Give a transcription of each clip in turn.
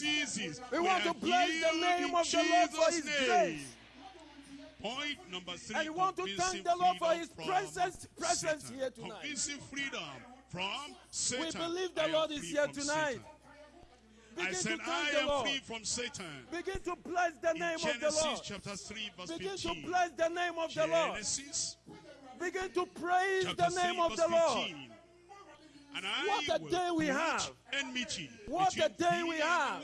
ceases. We want to bless the name of the Lord for His name. grace. Point number three. And we want to thank the Lord for His presence- presence Satan. here tonight. Convincing freedom from Satan. We believe the I Lord is here tonight. Satan. I Begin said, to thank I the am Lord. free from Satan. Begin to bless the In name of the Genesis Lord. chapter 3, verse Begin 15. to bless the name of the Lord. Genesis Begin to praise the name of the Lord. 15. And I What a day we have. enmity What a day we have.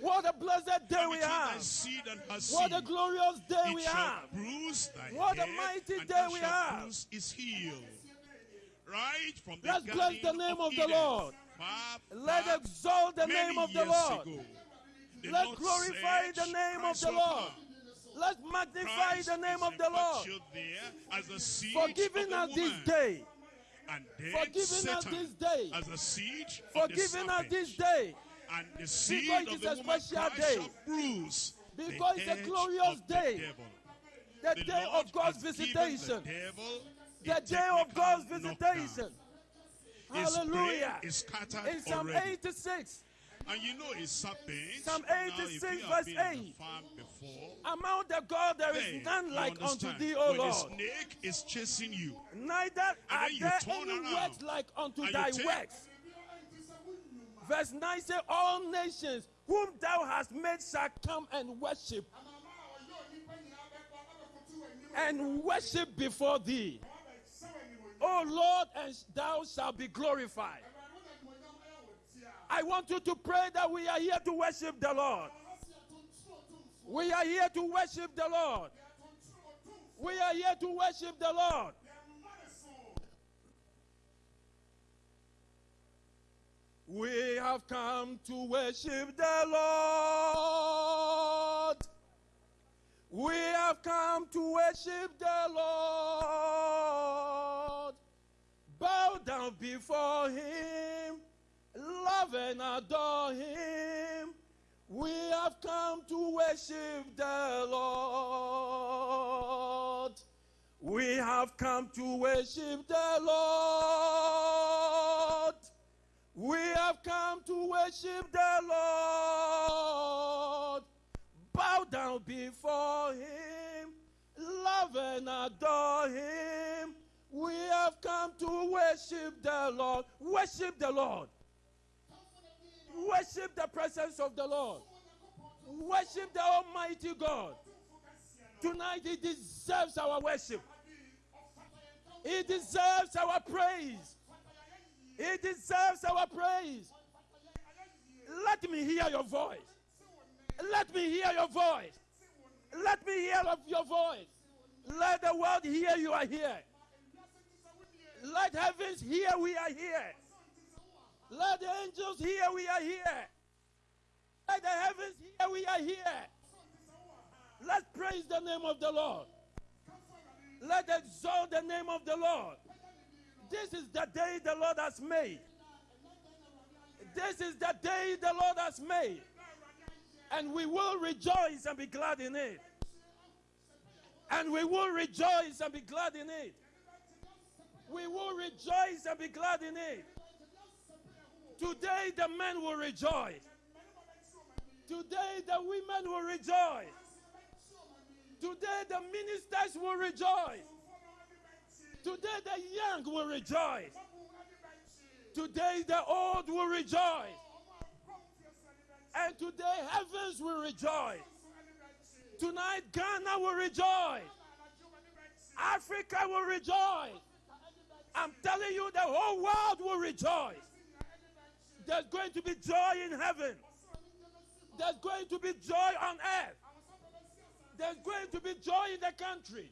What a blessed day we have. seed and her What a glorious day we have. What a mighty day we have. his heel. Right from the Let's bless the name of the Lord. Let exalt the name of the Lord. ago, the Let's Lord glorify the name of the Lord. Let's magnify the name of the Lord enpictured there as the seed for of giving the us this day. And then for giving us this day. as the seed For giving us this day. and the seed Because of the a woman special day. shall bruise Because it's a glorious day. devil. The The day Lord of God's visitation. The, The day of God's visitation. Hallelujah. brain is scattered In Psalm 86, And you know a serpent. Psalm now, 86 you verse 8. the before, among the God there is none like unto thee, O when Lord. the snake is chasing you, Neither are you there any works like unto thy works. Verse 9 says, All nations whom thou hast made shall come and worship and worship before thee. O Lord, and thou shalt be glorified. I want you to pray that we are here to worship the Lord. We are here to worship the Lord. We are here to worship the Lord. We have come to worship the Lord. We have come to worship the Lord. Bow down before Him, love and adore Him. We have come to worship the Lord. We have come to worship the Lord. We have come to worship the Lord. Bow down before Him, love and adore Him. We have come to worship the Lord. Worship the Lord. Worship the presence of the Lord. Worship the Almighty God. Tonight, He deserves our worship. He deserves our praise. He deserves our praise. Let me hear your voice. Let me hear your voice. Let me hear of your voice. Let the world hear you are here. Let heavens hear we are here. Let the angels hear we are here. Let the heavens hear we are here. Let's praise the name of the Lord. Let exalt the name of the Lord. This is the day the Lord has made. This is the day the Lord has made. And we will rejoice and be glad in it. And we will rejoice and be glad in it. We will rejoice and be glad in it. Today the men will rejoice. Today the women will rejoice. Today the ministers will rejoice. Today the young will rejoice. Today the old will rejoice. And today heavens will rejoice. Tonight Ghana will rejoice. Africa will rejoice. I'm telling you, the whole world will rejoice. There's going to be joy in heaven. There's going to be joy on earth. There's going to be joy in the country.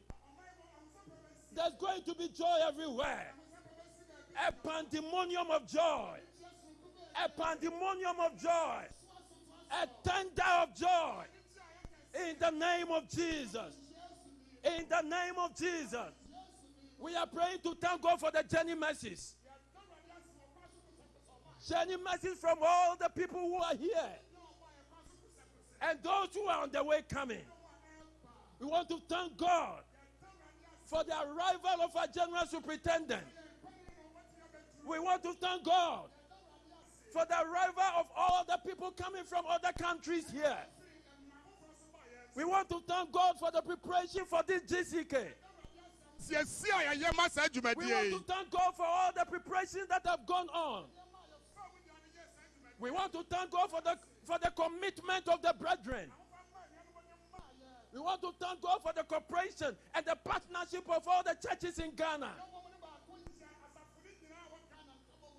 There's going to be joy everywhere. A pandemonium of joy. A pandemonium of joy. A thunder of joy. In the name of Jesus. In the name of Jesus. We are praying to thank God for the journey mercies. Journey mercies from all the people who are here and those who are on the way coming. We want to thank God for the arrival of our general superintendent. We want to thank God for the arrival of all the people coming from other countries here. We want to thank God for the preparation for this GCK. Sɛ yɛsi a yɛyɛ ma saa We want to thank God for all the preparations that have gone on. We want to thank God for the for the commitment of the brethren. We want to thank God for the cooperation and the partnership of all the churches in Ghana.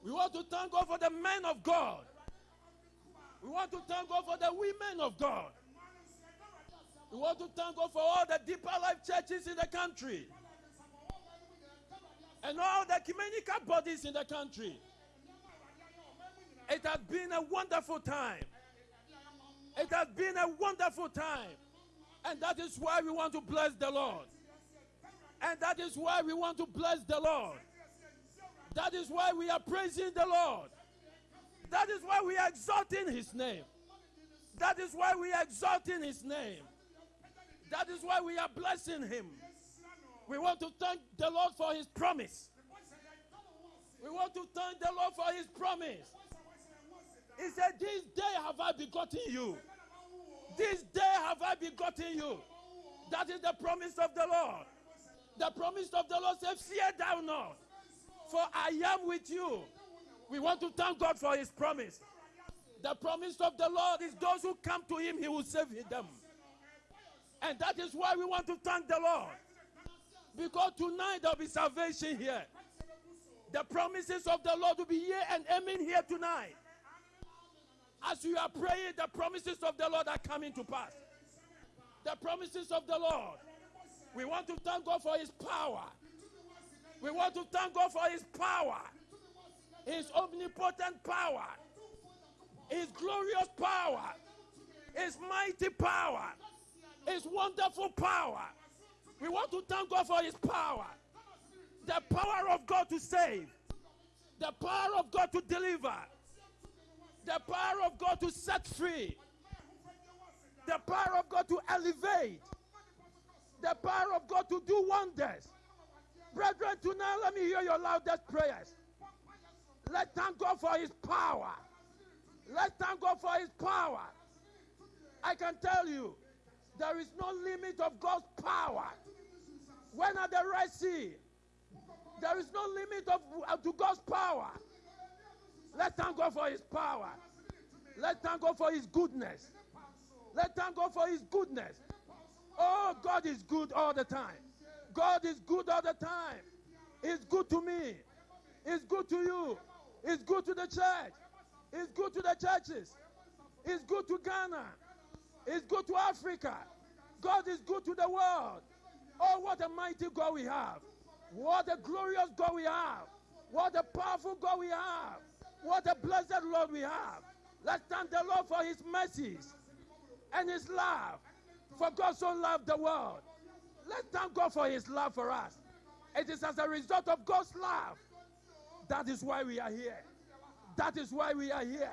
We want to thank God for the men of God. We want to thank God for the women of God. We want to thank God for all the deeper life churches in the country and all the ecumenical bodies in the country. It has been a wonderful time. It has been a wonderful time. And that is why we want to bless the Lord. And that is why we want to bless the Lord. That is why we are praising the Lord. That is why we are exalting his name. That is why we are exalting his name. That is why we are blessing him. We want to thank the Lord for his promise. We want to thank the Lord for his promise. He said, This day have I begotten you. This day have I begotten you. That is the promise of the Lord. The promise of the Lord says, Fear thou not, for I am with you. We want to thank God for his promise. The promise of the Lord is those who come to him, he will save them. And that is why we want to thank the Lord. Because tonight there'll be salvation here. The promises of the Lord will be here and amen here tonight. As you are praying, the promises of the Lord are coming to pass. The promises of the Lord. We want to thank God for His power. We want to thank God for His power, His omnipotent power, His glorious power, His mighty power, His wonderful power. We want to thank God for His power. The power of God to save, the power of God to deliver, the power of God to set free, the power of God to elevate, the power of God to do wonders. Brethren, tonight let me hear your loudest prayers. Let's thank God for His power. Let's thank God for His power. I can tell you, there is no limit of God's power. When at the Red Sea, there is no limit of, uh, to God's power. Let's thank God for His power. Let's thank God for His goodness. Let's thank God for His goodness. Oh, God is good all the time. God is good all the time. He's good to me. He's good to you. He's good to the church. He's good to the churches. He's good to Ghana. He's good to Africa. God is good to the world. Oh, what a mighty God we have. What a glorious God we have. What a powerful God we have. What a blessed Lord we have. Let's thank the Lord for his mercies and his love. For God so loved the world. Let's thank God for his love for us. It is as a result of God's love. That is why we are here. That is why we are here.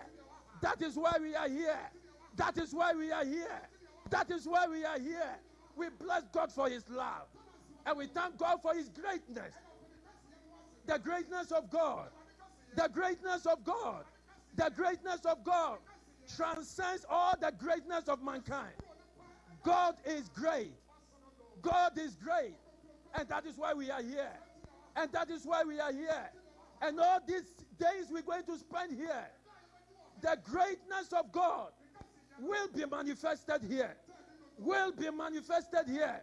That is why we are here. That is why we are here. That is why we are here. We bless God for his love. And we thank God for his greatness. The greatness of God. The greatness of God. The greatness of God transcends all the greatness of mankind. God is great. God is great. And that is why we are here. And that is why we are here. And all these days we're going to spend here, the greatness of God will be manifested here. Will be manifested here.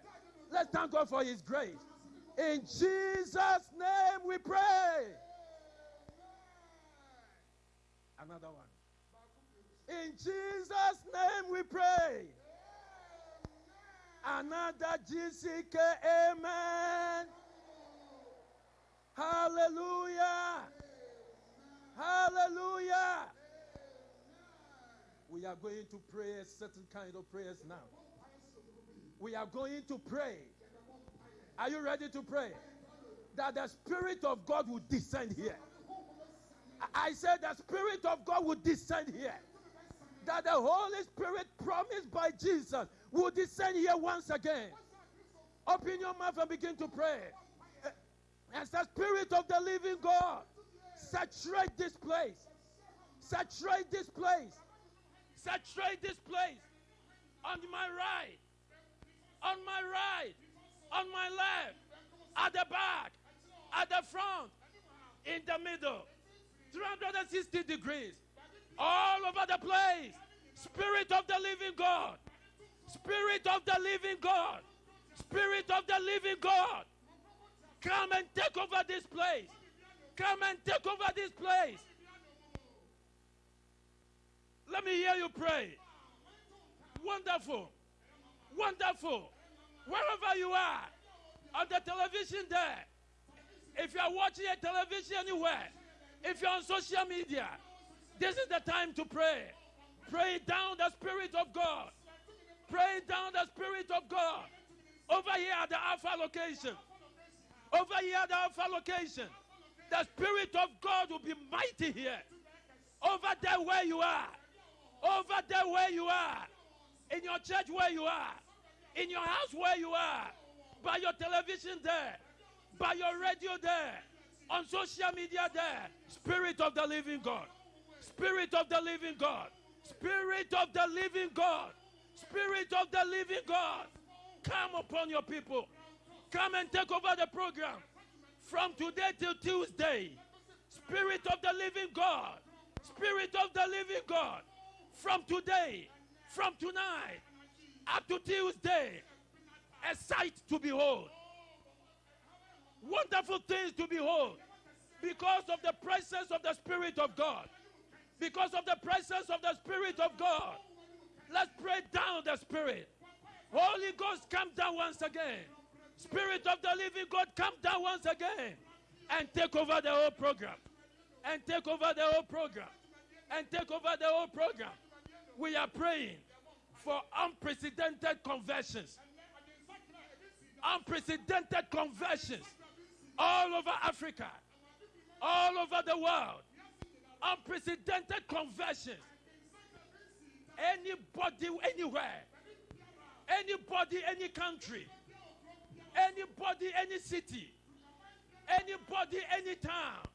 Let's thank God for His grace. In Jesus' name we pray. Another one. In Jesus' name we pray. Another GCK, amen. Hallelujah. Hallelujah. We are going to pray a certain kind of prayers now. We are going to pray. Are you ready to pray? That the Spirit of God will descend here. I- said the Spirit of God will descend here. That the Holy Spirit promised by Jesus will descend here once again. Open your mouth and begin to pray. As the Spirit of the living God, saturate this place. Saturate this place. Saturate this place. On my right. On my right. On my left. At the back. At the front. In the middle. 360 degrees. All over the place. Spirit of the living God. Spirit of the living God. Spirit of the living God. Come and take over this place. Come and take over this place. Let me hear you pray. Wonderful. Wonderful. Wherever you are, on the television there, if you are watching a television anywhere, if you're on social media, this is the time to pray. Pray down the Spirit of God. Pray down the Spirit of God. Over here at the Alpha location. Over here at the Alpha location. The Spirit of God will be mighty here. Over there where you are. Over there where you are. In your church where you are. In your house where you are. By your television there. By your radio there. On social media there. Spirit of the living God. Spirit of the living God. Spirit of the living God. Spirit of the living God. Come upon your people. Come and take over the program. From today till Tuesday. Spirit of the living God. Spirit of the living God. From today, from tonight, up to Tuesday, a sight to behold. Wonderful things to behold. Because of the presence of the Spirit of God. Because of the presence of the Spirit of God. Let's pray down the Spirit. Holy Ghost, come down once again. Spirit of the living God, come down once again and take over the whole program. And take over the whole program. And take over the whole program. We are praying for unprecedented conversions. Unprecedented conversions all over Africa, all over the world. Unprecedented conversions. Anybody, anywhere, anybody, any country, anybody, any city, anybody, any town,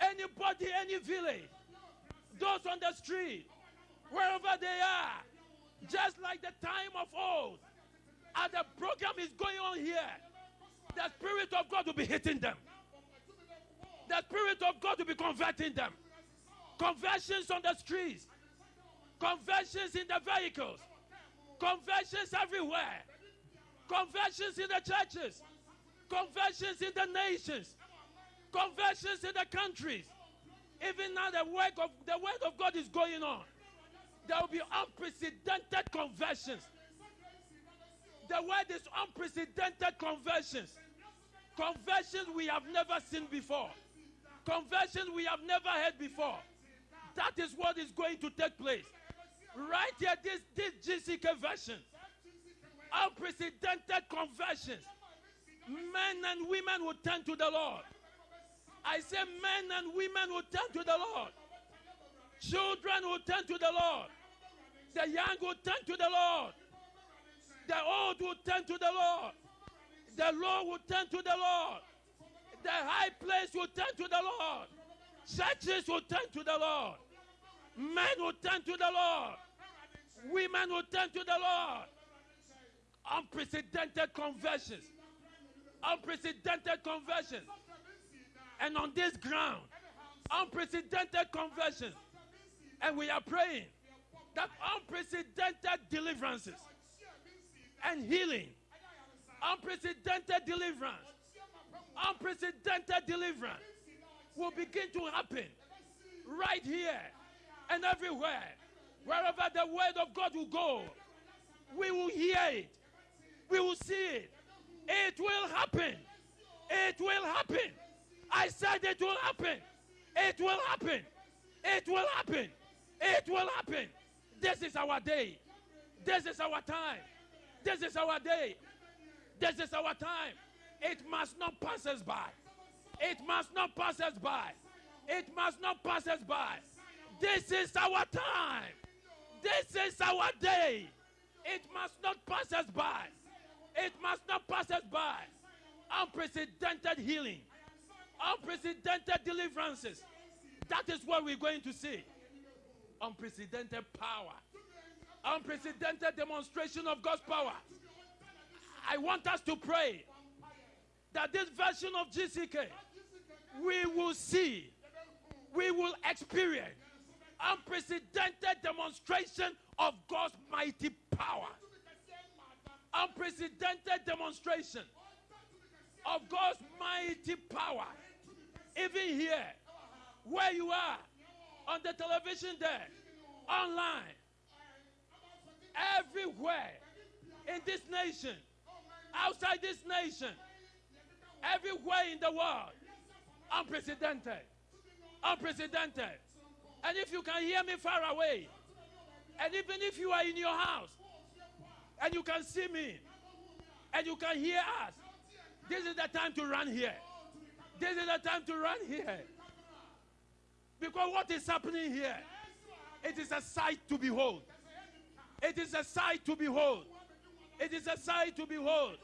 anybody, any village, those on the street, wherever they are, just like the time of old, and the program is going on here, the Spirit of God will be hitting them. The Spirit of God will be converting them. Conversions on the streets, conversions in the vehicles, conversions everywhere, conversions in the churches, conversions in the nations, conversions in the countries. Even now, the work of the word of God is going on. There will be unprecedented conversions. The word is unprecedented conversions. Conversions we have never seen before. Conversions we have never heard before. That is what is going to take place. Right here, this, this GCK version. Unprecedented conversions. Men and women will turn to the Lord. I say men and women will turn to the Lord. Children will turn to the Lord. The young will turn to the Lord. The old will turn to the Lord. The low will turn to the Lord. The high place will turn to the Lord. Churches will turn to the Lord. Men will turn to the Lord. Women will turn to the Lord. Unprecedented conversions. Unprecedented conversions. And on this ground, unprecedented conversions. And we are praying that unprecedented deliverances and healing, unprecedented deliverance, unprecedented deliverance will begin to happen right here and everywhere. Wherever the word of God will go, we will hear it, we will see it. It will happen. It will happen. I said it will happen. It will happen. It will happen. It will happen. This is our day. This is our time. This is our day. This is our time. It must not pass us by. It must not pass us by. It must not pass us by. This is our time. This is our day. It must not pass us by. It must not pass us by. Unprecedented healing, unprecedented deliverances. That is what we're going to see. unprecedented power, unprecedented demonstration of God's power. I want us to pray that this version of GCK we will see, we will experience unprecedented demonstration of God's mighty power. Unprecedented demonstration of God's mighty power. Even here, where you are, on the television there, online, everywhere in this nation, outside this nation, everywhere in the world, unprecedented. Unprecedented. And if you can hear me far away, and even if you are in your house, and you can see me, and you can hear us, this is the time to run here. This is the time to run here. Because what is happening here? It is a sight to behold. It is a sight to behold. It is a sight to behold.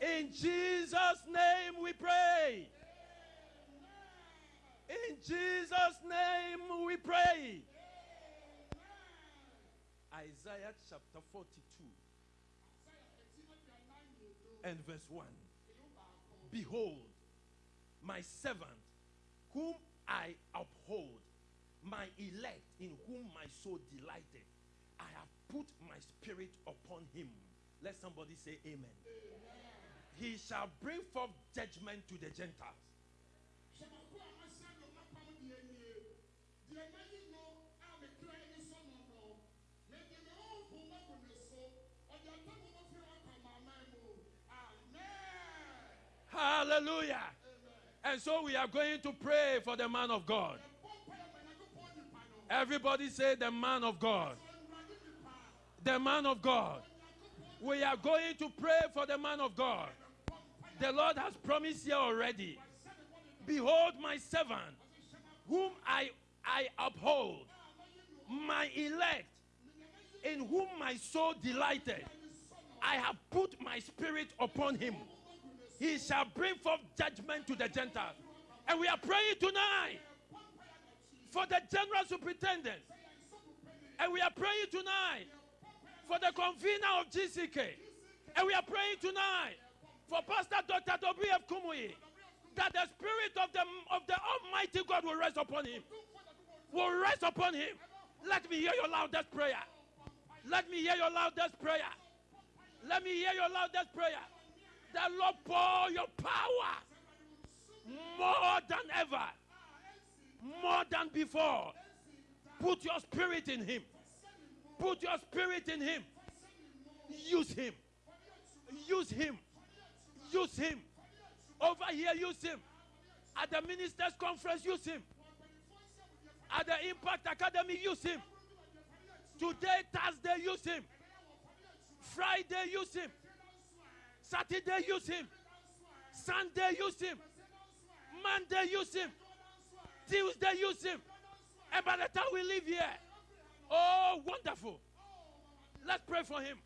In Jesus' name we pray. In Jesus' name we pray. Isaiah chapter 42 and verse 1. Behold, my servant, whom I uphold, my elect, in whom my soul delighted. I have put my spirit upon him. Let somebody say amen. He shall bring forth judgment to the Gentiles. Hallelujah. And so we are going to pray for the man of God. Everybody say, the man of God. The man of God. We are going to pray for the man of God. The Lord has promised here already. Behold, my servant, whom I, I uphold, my elect, in whom my soul delighted. I have put my spirit upon him. He shall bring forth judgment to the Gentiles. And we are praying tonight for the general superintendent. And we are praying tonight for the convener of GCK. And we are praying tonight for Pastor Dr. W.F. Kumuyi that the spirit of the, of the Almighty God will rest upon him. Will rest upon him. Let me hear your loudest prayer. Let me hear your loudest prayer. Let me hear your loudest prayer. The Lord pour your power more than ever, more than before. Put your spirit in Him. Put your spirit in Him. Use Him. Use Him. Use Him. Over here, use Him. At the ministers' conference, use Him. At the Impact Academy, use Him. Today, Thursday, use Him. Friday, use Him. Saturday, use Him. Sunday, use Him. Monday, use Him. Tuesday, use Him. And by the time we leave here, oh, wonderful. Let's pray for Him.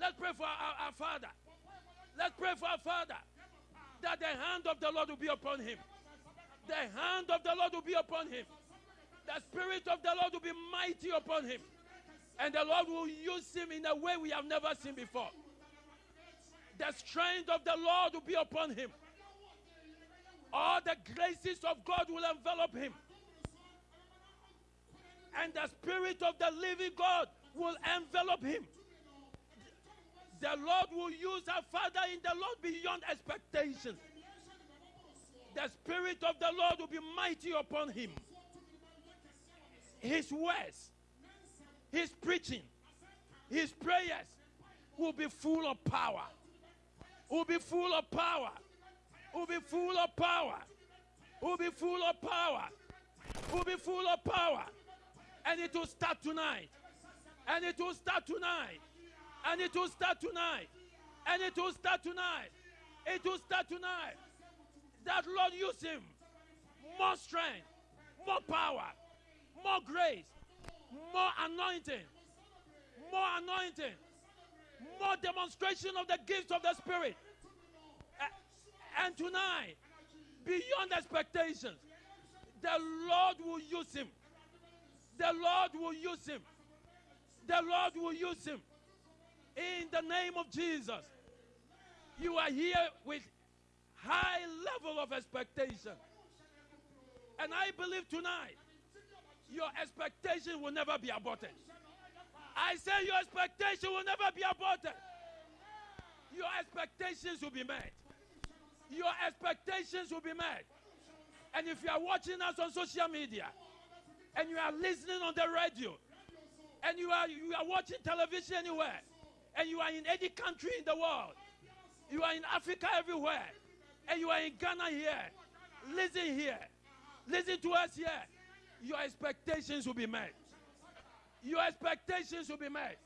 Let's pray for our, our Father. Let's pray for our Father that the hand of the Lord will be upon Him. The hand of the Lord will be upon Him. The Spirit of the Lord will be mighty upon Him. And the Lord will use Him in a way we have never seen before. The strength of the Lord will be upon Him. All the graces of God will envelop Him. And the Spirit of the living God will envelop Him. The Lord will use our Father in the Lord beyond expectations. The Spirit of the Lord will be mighty upon him. His words, his preaching, his prayers will be full of power. Will be full of power. Will be full of power. Will be full of power. Will be full of power. And it will start tonight. And it will start tonight. And it will start tonight. And it will start tonight. It will start tonight. That Lord use him. More strength, more power, more grace, more anointing, more anointing, more demonstration of the gifts of the Spirit. And tonight, beyond expectations, the Lord will use him. The Lord will use him. The Lord will use him. In the name of Jesus. You are here with high level of expectation. And I believe tonight your expectation will never be aborted. I say your expectation will never be aborted. Your expectations will be met. Your expectations will be met. And if you are watching us on social media and you are listening on the radio and you are you are watching television anywhere and you are in any country in the world, you are in Africa everywhere, and you are in Ghana here, listen here, listen to us here. Your expectations will be met. Your expectations will be met.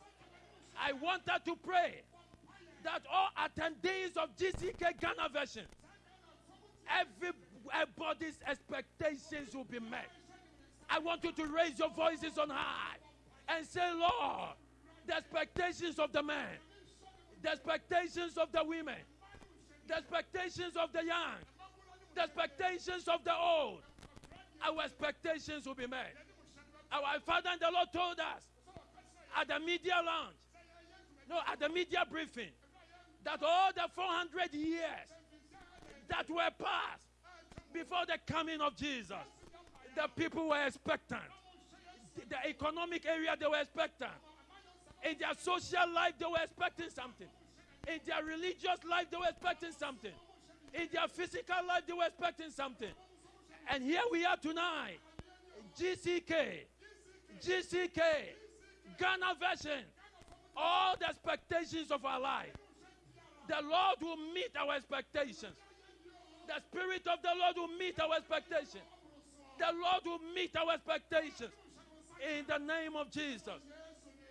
I want her to pray that all attendees of GCK Ghana version, everybody's expectations will be met. I want you to raise your voices on high and say, Lord, the expectations of the men, the expectations of the women, the expectations of the young, the expectations of the old, our expectations will be met. Our Father and the Lord told us at the media launch, no, at the media briefing, that all the 400 years that were passed before the coming of Jesus, the people were expectant. The, economic area, they were expectant. In their social life, they were expecting something. In their religious life, they were expecting something. In their physical life, they were expecting something. And here we are tonight. GCK, GCK, Ghana version. All the expectations of our life. The Lord will meet our expectations. The Spirit of the Lord will meet our expectations. The Lord will meet our expectations. In the name of Jesus.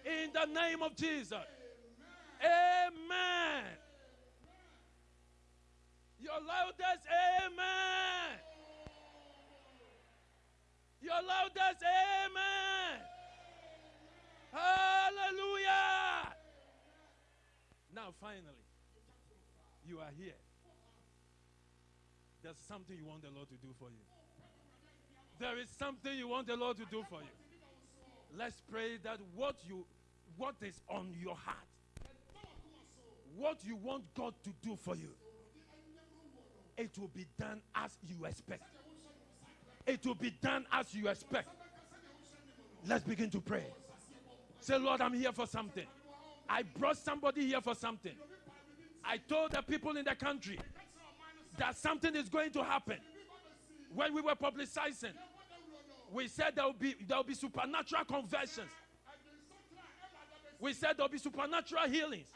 In the name of Jesus. Amen. Your loudest amen. Your loudest amen. Hallelujah. Now, finally, you are here. There's something you want the Lord to do for you. There is something you want the Lord to do for you. Let's pray that what you what is on your heart, what you want God to do for you, it will be done as you expect. It will be done as you expect. Let's begin to pray. Say, Lord, I'm here for something. I brought somebody here for something. I told the people in the country that something is going to happen. When we were publicizing, we said there will be there will be supernatural conversions. We said there will be supernatural healings.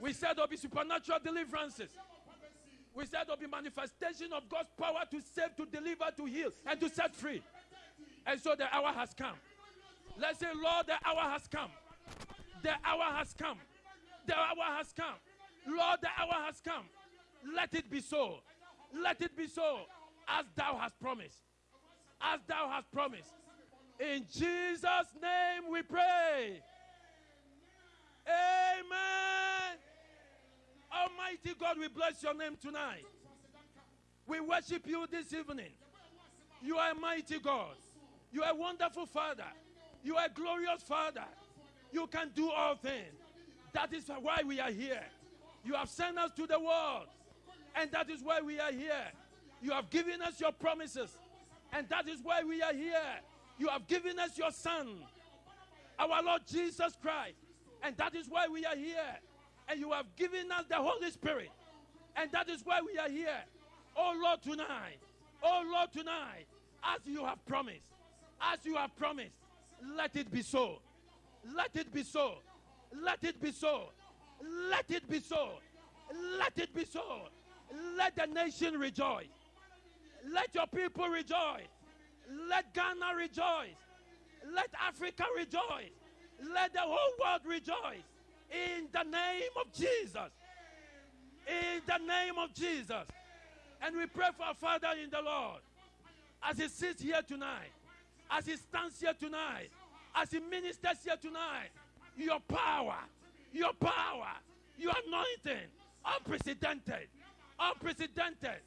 We said there will be supernatural deliverances. We said there will be manifestation of God's power to save, to deliver, to heal, and to set free. And so the hour has come. Let's say, Lord, the hour has come. The hour has come. The hour has come. Lord, the hour has come. Let it be so. Let it be so as thou hast promised. As thou hast promised. In Jesus' name we pray. Amen. Almighty God, we bless your name tonight. We worship you this evening. You are a mighty God. You are a wonderful Father. You are a glorious Father. You can do all things. That is why we are here. You have sent us to the world, and that is why we are here. You have given us your promises, and that is why we are here. You have given us your Son, our Lord Jesus Christ, and that is why we are here. And you have given us the Holy Spirit, and that is why we are here. Oh Lord, tonight, oh Lord, tonight, as you have promised, as you have promised, let it be so. Let it be so. Let it be so. Let it be so. Let it be so. Let the nation rejoice. Let your people rejoice. Let Ghana rejoice. Let Africa rejoice. Let the whole world rejoice. In the name of Jesus. In the name of Jesus. And we pray for our Father in the Lord as he sits here tonight, as he stands here tonight, as he ministers here tonight. Your power, your power, your anointing, unprecedented, unprecedented,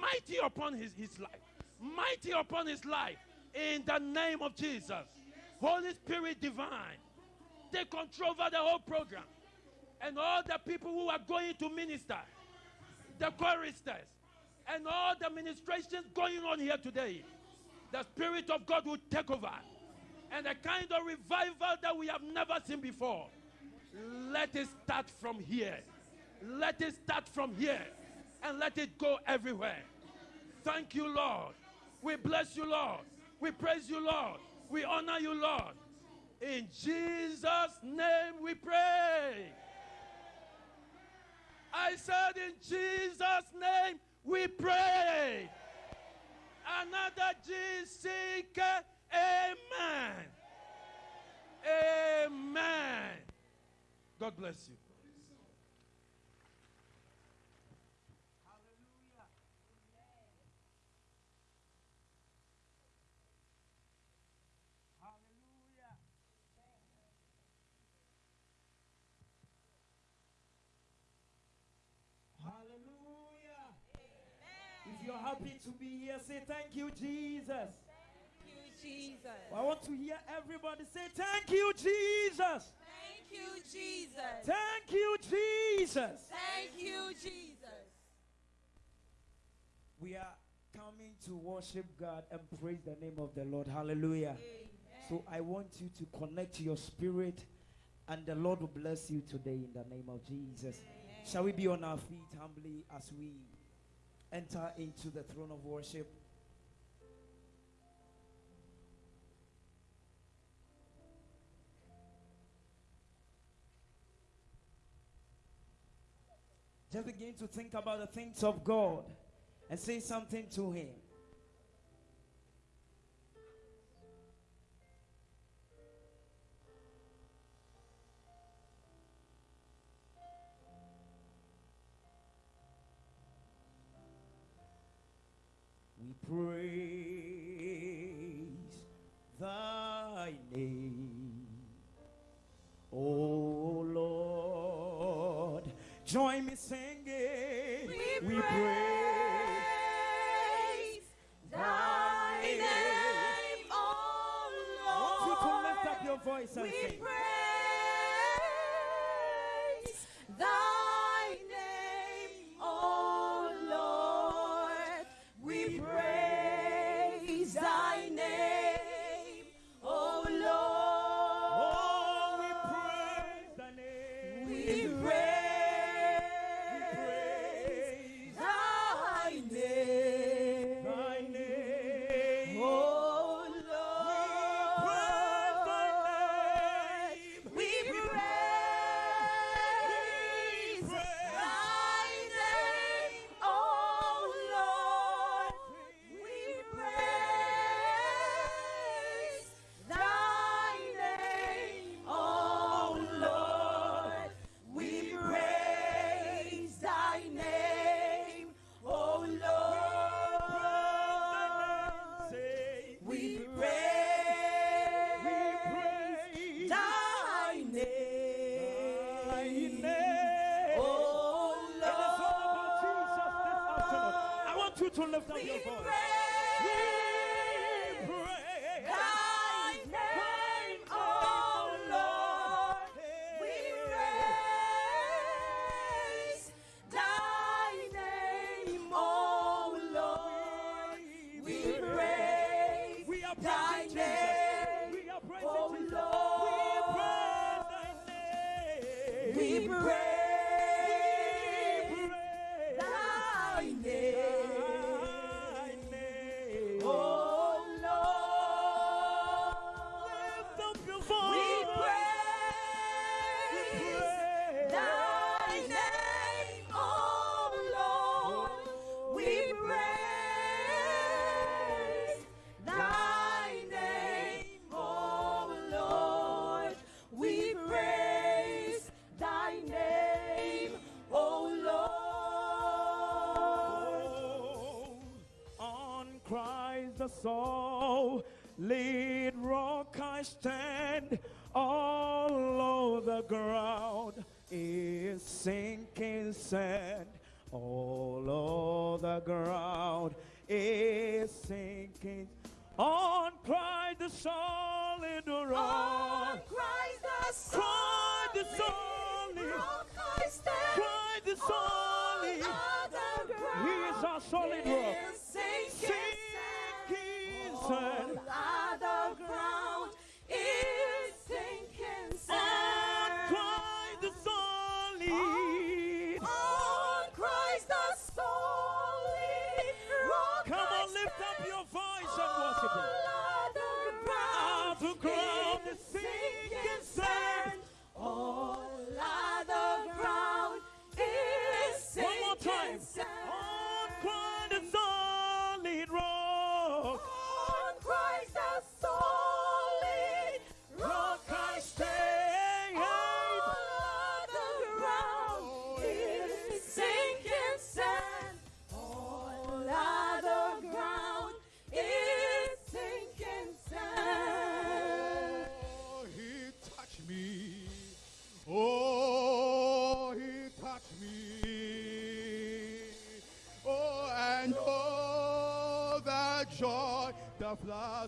mighty upon his, his life, mighty upon his life, in the name of Jesus. Holy Spirit divine, take control over the whole program. And all the people who are going to minister, the choristers, and all the ministrations going on here today, the Spirit of God will take over. And a kind of revival that we have never seen before. Let it start from here. Let it start from here. And let it go everywhere. Thank you, Lord. We bless you, Lord. We praise you, Lord. We honor you, Lord. In Jesus' name we pray. I said, in Jesus' name we pray. Another GCK. Amen. Amen. God bless you. Hallelujah. If you're happy to be here, say thank you, Jesus. Thank you, Jesus. I want to hear everybody say thank you, Jesus. Thank you, Jesus. Thank you, Jesus. Thank you, Jesus. We are coming to worship God and praise the name of the Lord. Hallelujah. So I want you to connect your spirit, and the Lord will bless you today in the name of Jesus. Shall we be on our feet humbly as we enter into the throne of worship? Just begin to think about the things of God and say something to Him. Join me singing. We praise praise thy name, I O to lift up your Lord. voice and We sing. cries the soul. Lead rock I stand, all over the ground is sinking sand. All over the ground is sinking. On cried the soul in the rock. On cried the soul. Cried the soul. Cried the soul is our solid rock. Sinking sand. All other ground.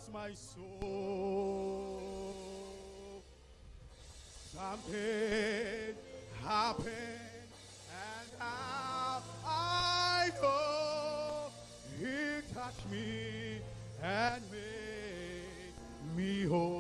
has my soul. Something happened, and now I know He touched me and made me whole.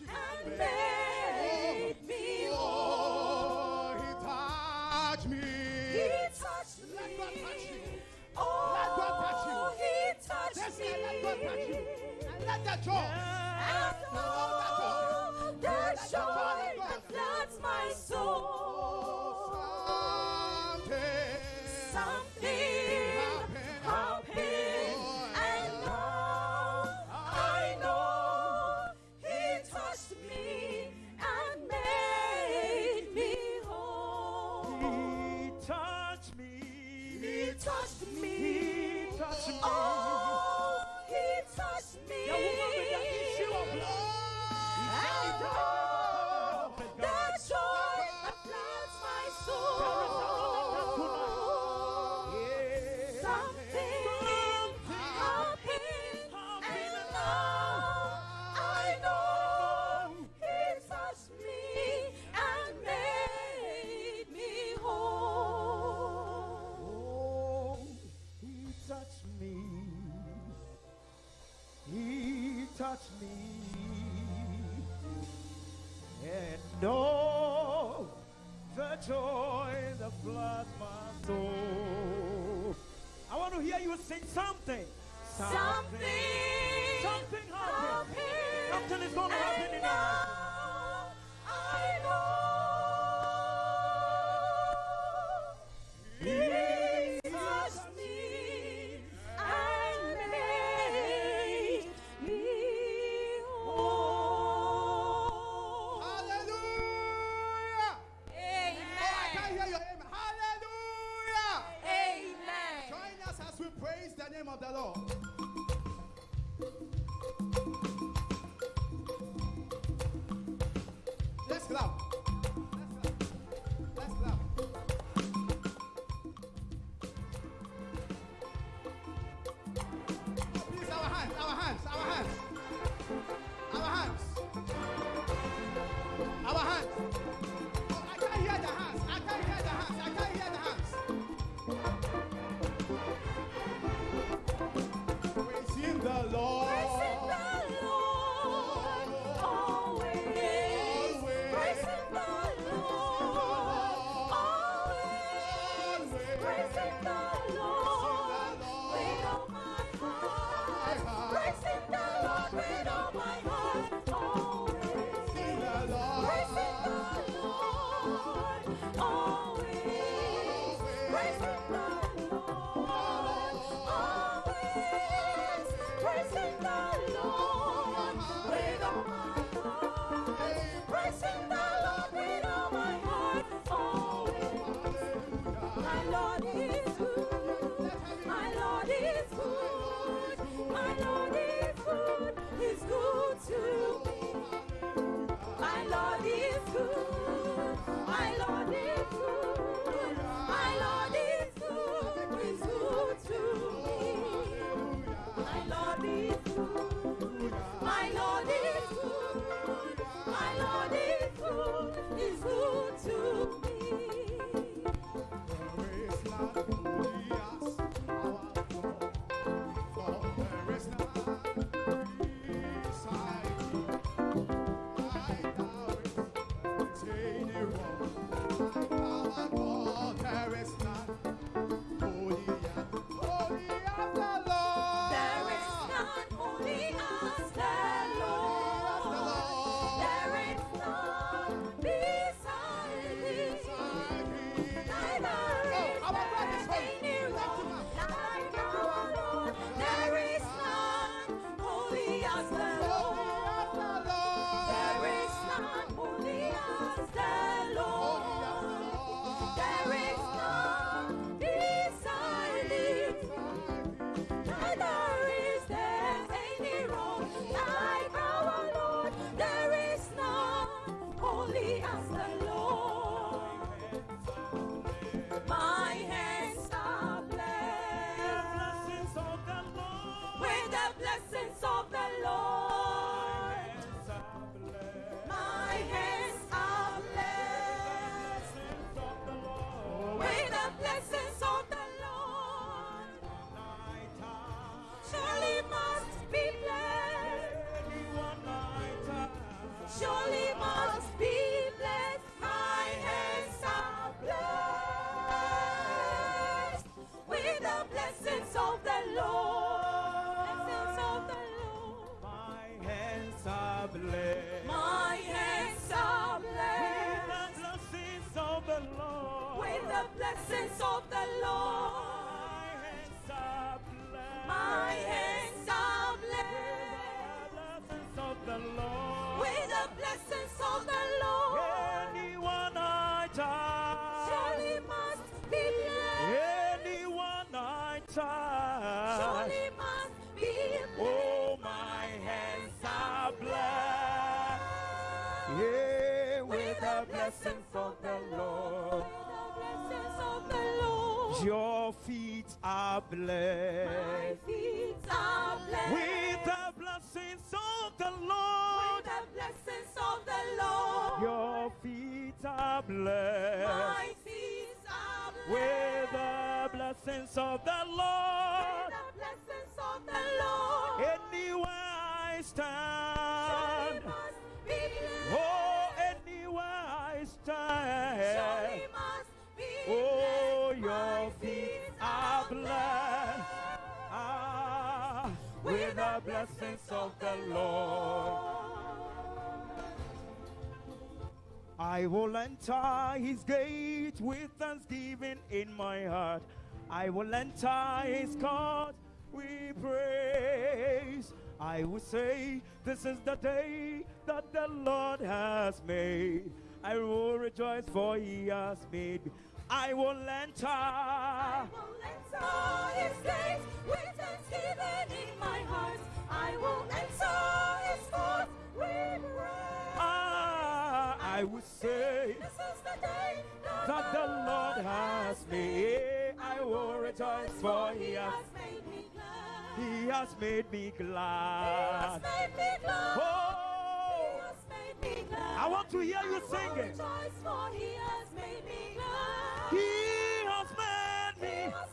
and made me whole. He touched me. He touched me. Let God touch you. Let God touch you. Let God touch you. And let that joy. something. Your feet are blessed. My feet are blessed. With the blessings of the Lord. With the blessings of the Lord. Your feet are blessed. My feet are blessed. With the blessings of the Lord. Blessings of the Lord. I will enter his gate with thanksgiving in my heart. I will enter his court with praise. I will say, This is the day that the Lord has made. I will rejoice, for he has made me. I will enter. I will enter his with thanksgiving in my heart. I will enter his courts with praise. Ah, I will say, This is the day that the Lord has made. I will rejoice, for he has made me glad. He has made me He has glad. made me glad. He Oh, has made me glad. I want to hear you I sing it. rejoice, for he has made me glad. He has made He me. has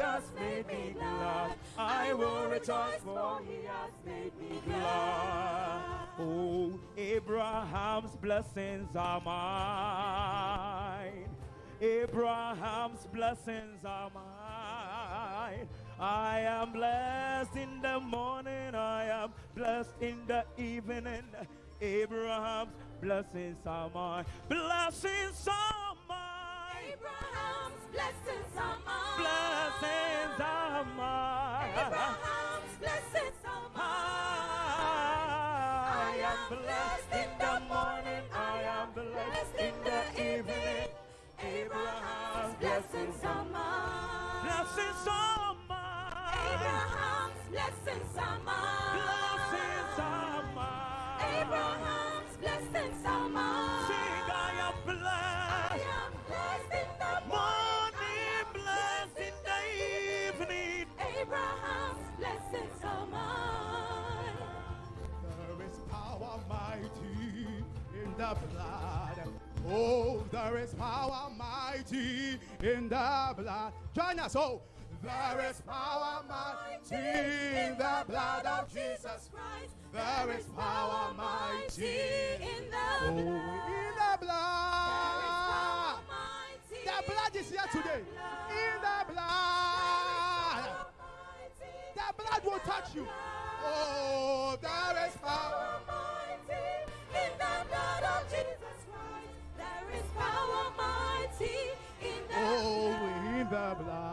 has made me glad. I will rejoice, for he has made me glad. Oh, Abraham's blessings are mine. Abraham's blessings are mine. I am blessed in the morning. I am blessed in the evening. Abraham's blessings are mine. Blessings are mine. Abraham's blessings are mine. Blessings are mine. Abraham's blessings the blood. Oh, there is power mighty in the blood. Join us. Oh, There is power mighty in the blood of Jesus. Christ. There is power mighty in the Oh, blood. in the blood. The blood is here today. In the blood. The blood will touch you. Oh, there is power. Blood. in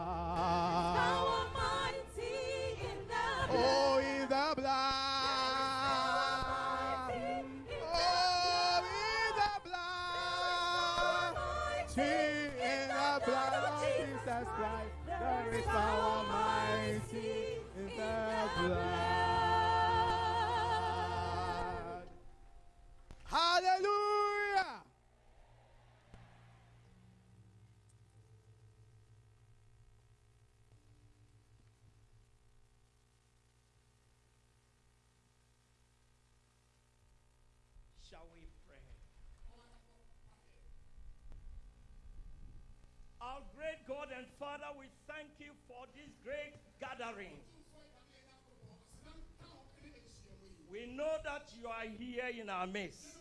Father, we thank you for this great gathering. We know that you are here in our midst.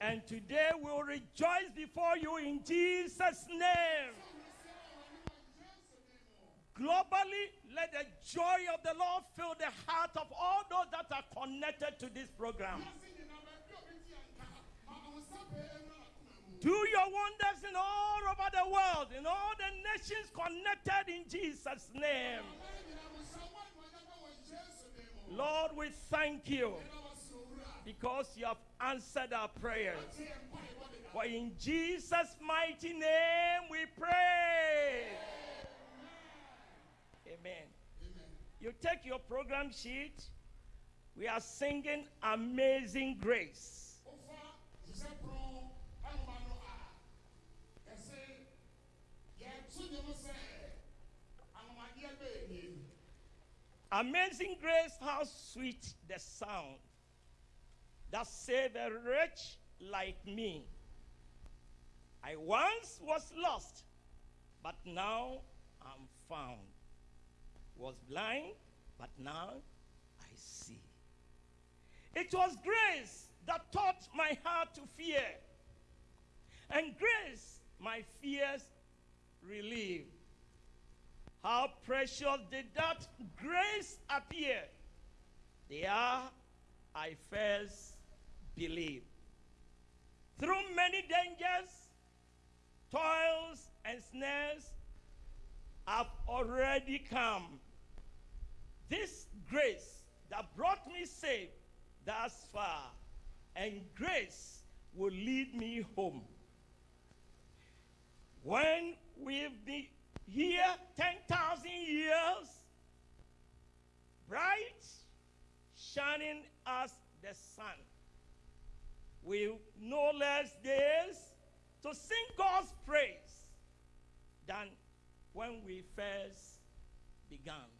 And today we'll rejoice before you in Jesus' name. Globally, let the joy of the Lord fill the heart of all those that are connected to this program. Do your wonders in all over the world, in all the nations connected in Jesus' name. Lord, we thank you because you have answered our prayers. For in Jesus' mighty name we pray. Amen. You take your program sheet. We are singing Amazing Grace. Amazing grace, how sweet the sound that saved a wretch like me. I once was lost, but now I'm found. Was blind, but now I see. It was grace that taught my heart to fear, and grace my fears relieved. How precious did that grace appear? There I first believed. Through many dangers, toils, and snares, I've already come. This grace that brought me safe thus far, and grace will lead me home. When we've been here 10,000 years, bright, shining as the sun, with no less days to sing God's praise than when we first began.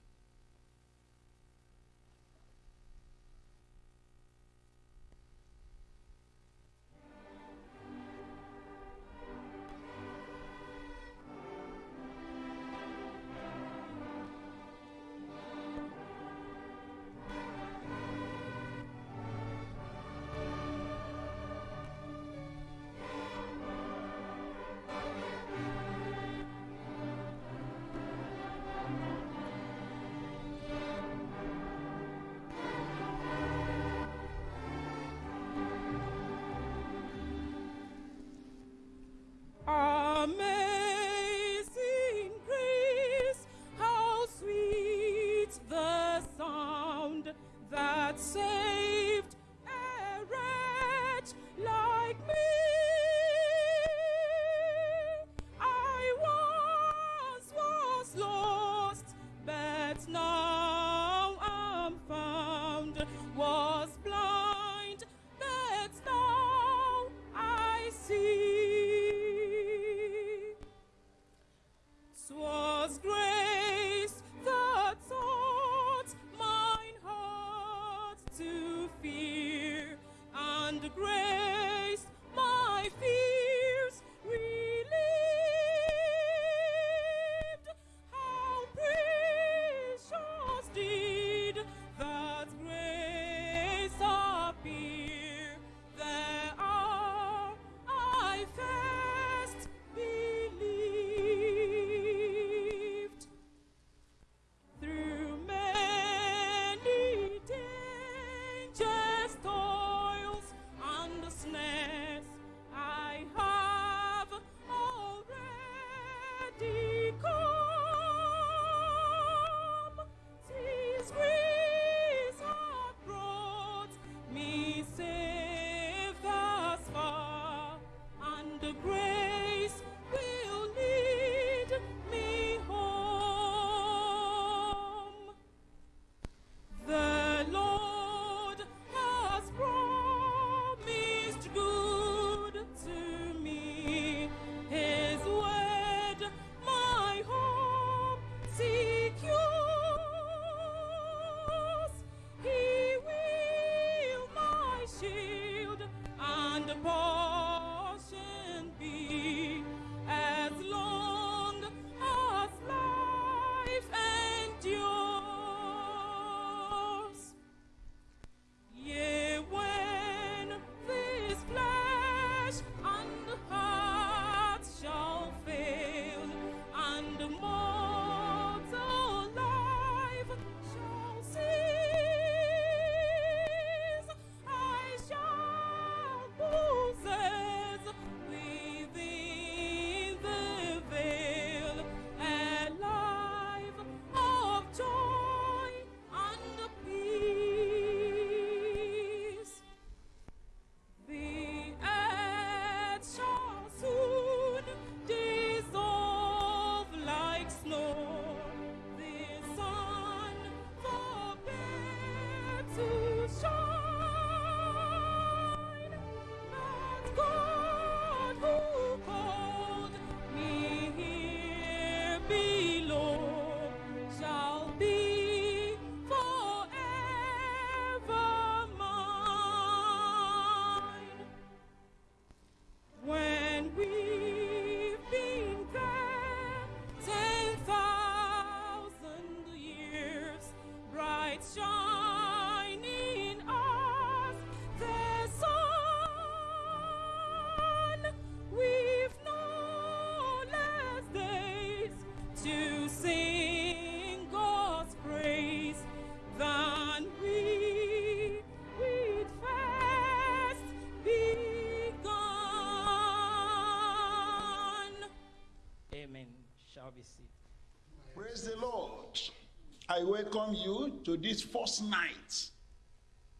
Welcome you to this first night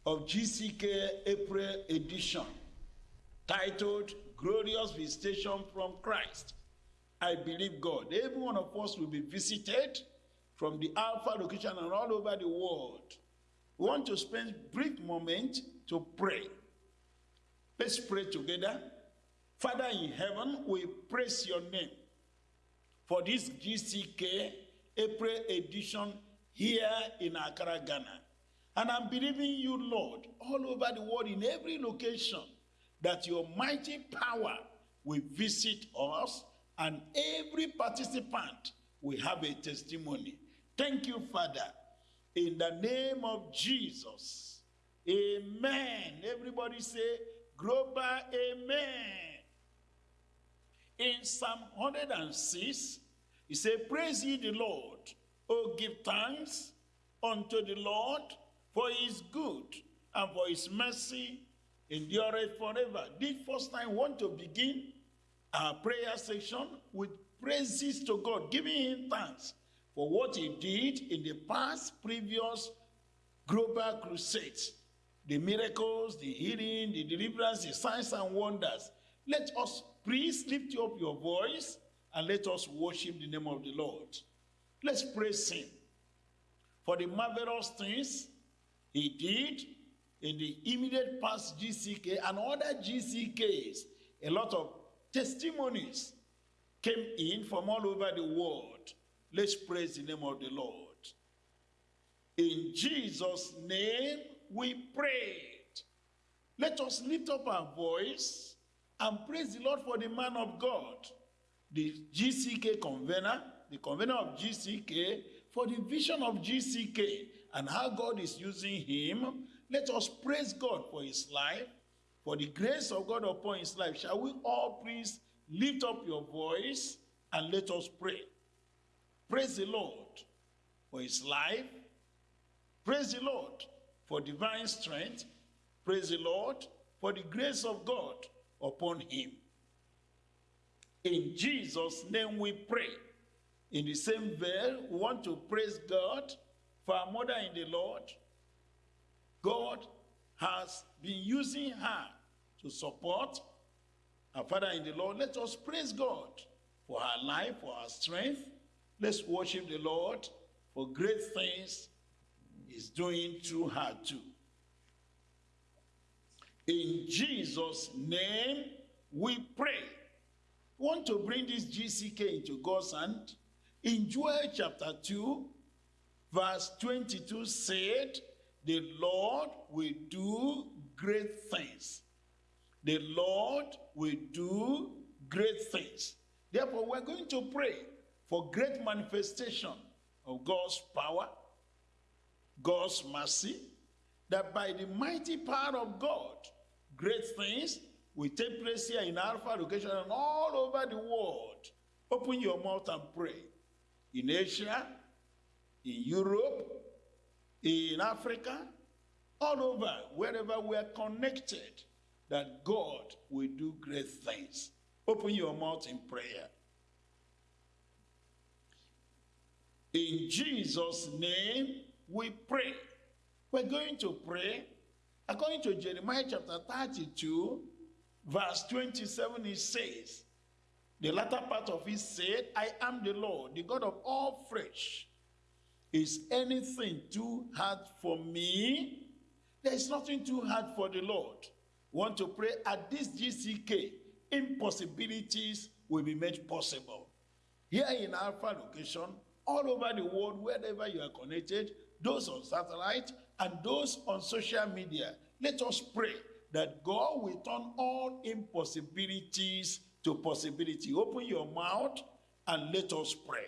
of GCK April edition titled Glorious Visitation from Christ. I believe God. Every one of us will be visited from the Alpha location and all over the world. We want to spend brief moment to pray. Let's pray together. Father in heaven, we praise your name for this GCK April edition here in Accra, Ghana. And I'm believing you, Lord, all over the world, in every location, that your mighty power will visit us and every participant will have a testimony. Thank you, Father. In the name of Jesus. Amen. Everybody say, Global Amen. In Psalm 106, he said, Praise ye the Lord. Oh, give thanks unto the Lord, for he is good, and for his mercy endureth forever. This first time, I want to begin our prayer section with praises to God, giving him thanks for what he did in the past, previous global crusades. The miracles, the healing, the deliverance, the signs and wonders. Let us please lift up your voice and let us worship the name of the Lord. Let's praise him for the marvelous things he did in the immediate past GCK and other GCKs. A lot of testimonies came in from all over the world. Let's praise the name of the Lord. In Jesus' name we prayed. Let us lift up our voice and praise the Lord for the man of God, the GCK convener, the convener of GCK, for the vision of GCK and how God is using him. Let us praise God for his life, for the grace of God upon his life. Shall we all please lift up your voice and let us pray? Praise the Lord for his life. Praise the Lord for divine strength. Praise the Lord for the grace of God upon him. In Jesus' name we pray. In the same vein, we want to praise God for our mother in the Lord. God has been using her to support Our Father in the Lord, let us praise God for her life, for her strength. Let's worship the Lord for great things He's doing through her too. In Jesus' name, we pray. We want to bring this GCK into God's hand. In Joel chapter 2, verse 22 said, The Lord will do great things. The Lord will do great things. Therefore, we're going to pray for great manifestation of God's power, God's mercy, that by the mighty power of God, great things will take place here in Alpha location and all over the world. Open your mouth and pray. In Asia, in Europe, in Africa, all over, wherever we are connected, that God will do great things. Open your mouth in prayer. In Jesus' name, we pray. We're going to pray according to Jeremiah chapter 32, verse 27. It says, The latter part of it said, I am the Lord, the God of all flesh. Is anything too hard for me? There is nothing too hard for the Lord. Want to pray at this GCK, impossibilities will be made possible. Here in Alpha location, all over the world, wherever you are connected, those on satellite and those on social media, let us pray that God will turn all impossibilities to possibility. Open your mouth and let us pray.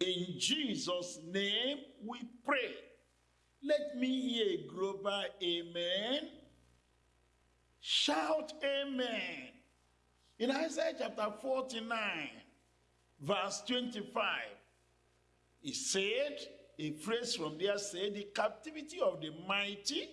In Jesus' name we pray. Let me hear a global amen. Shout amen. In Isaiah chapter 49, verse 25, he said, a phrase from there said, The captivity of the mighty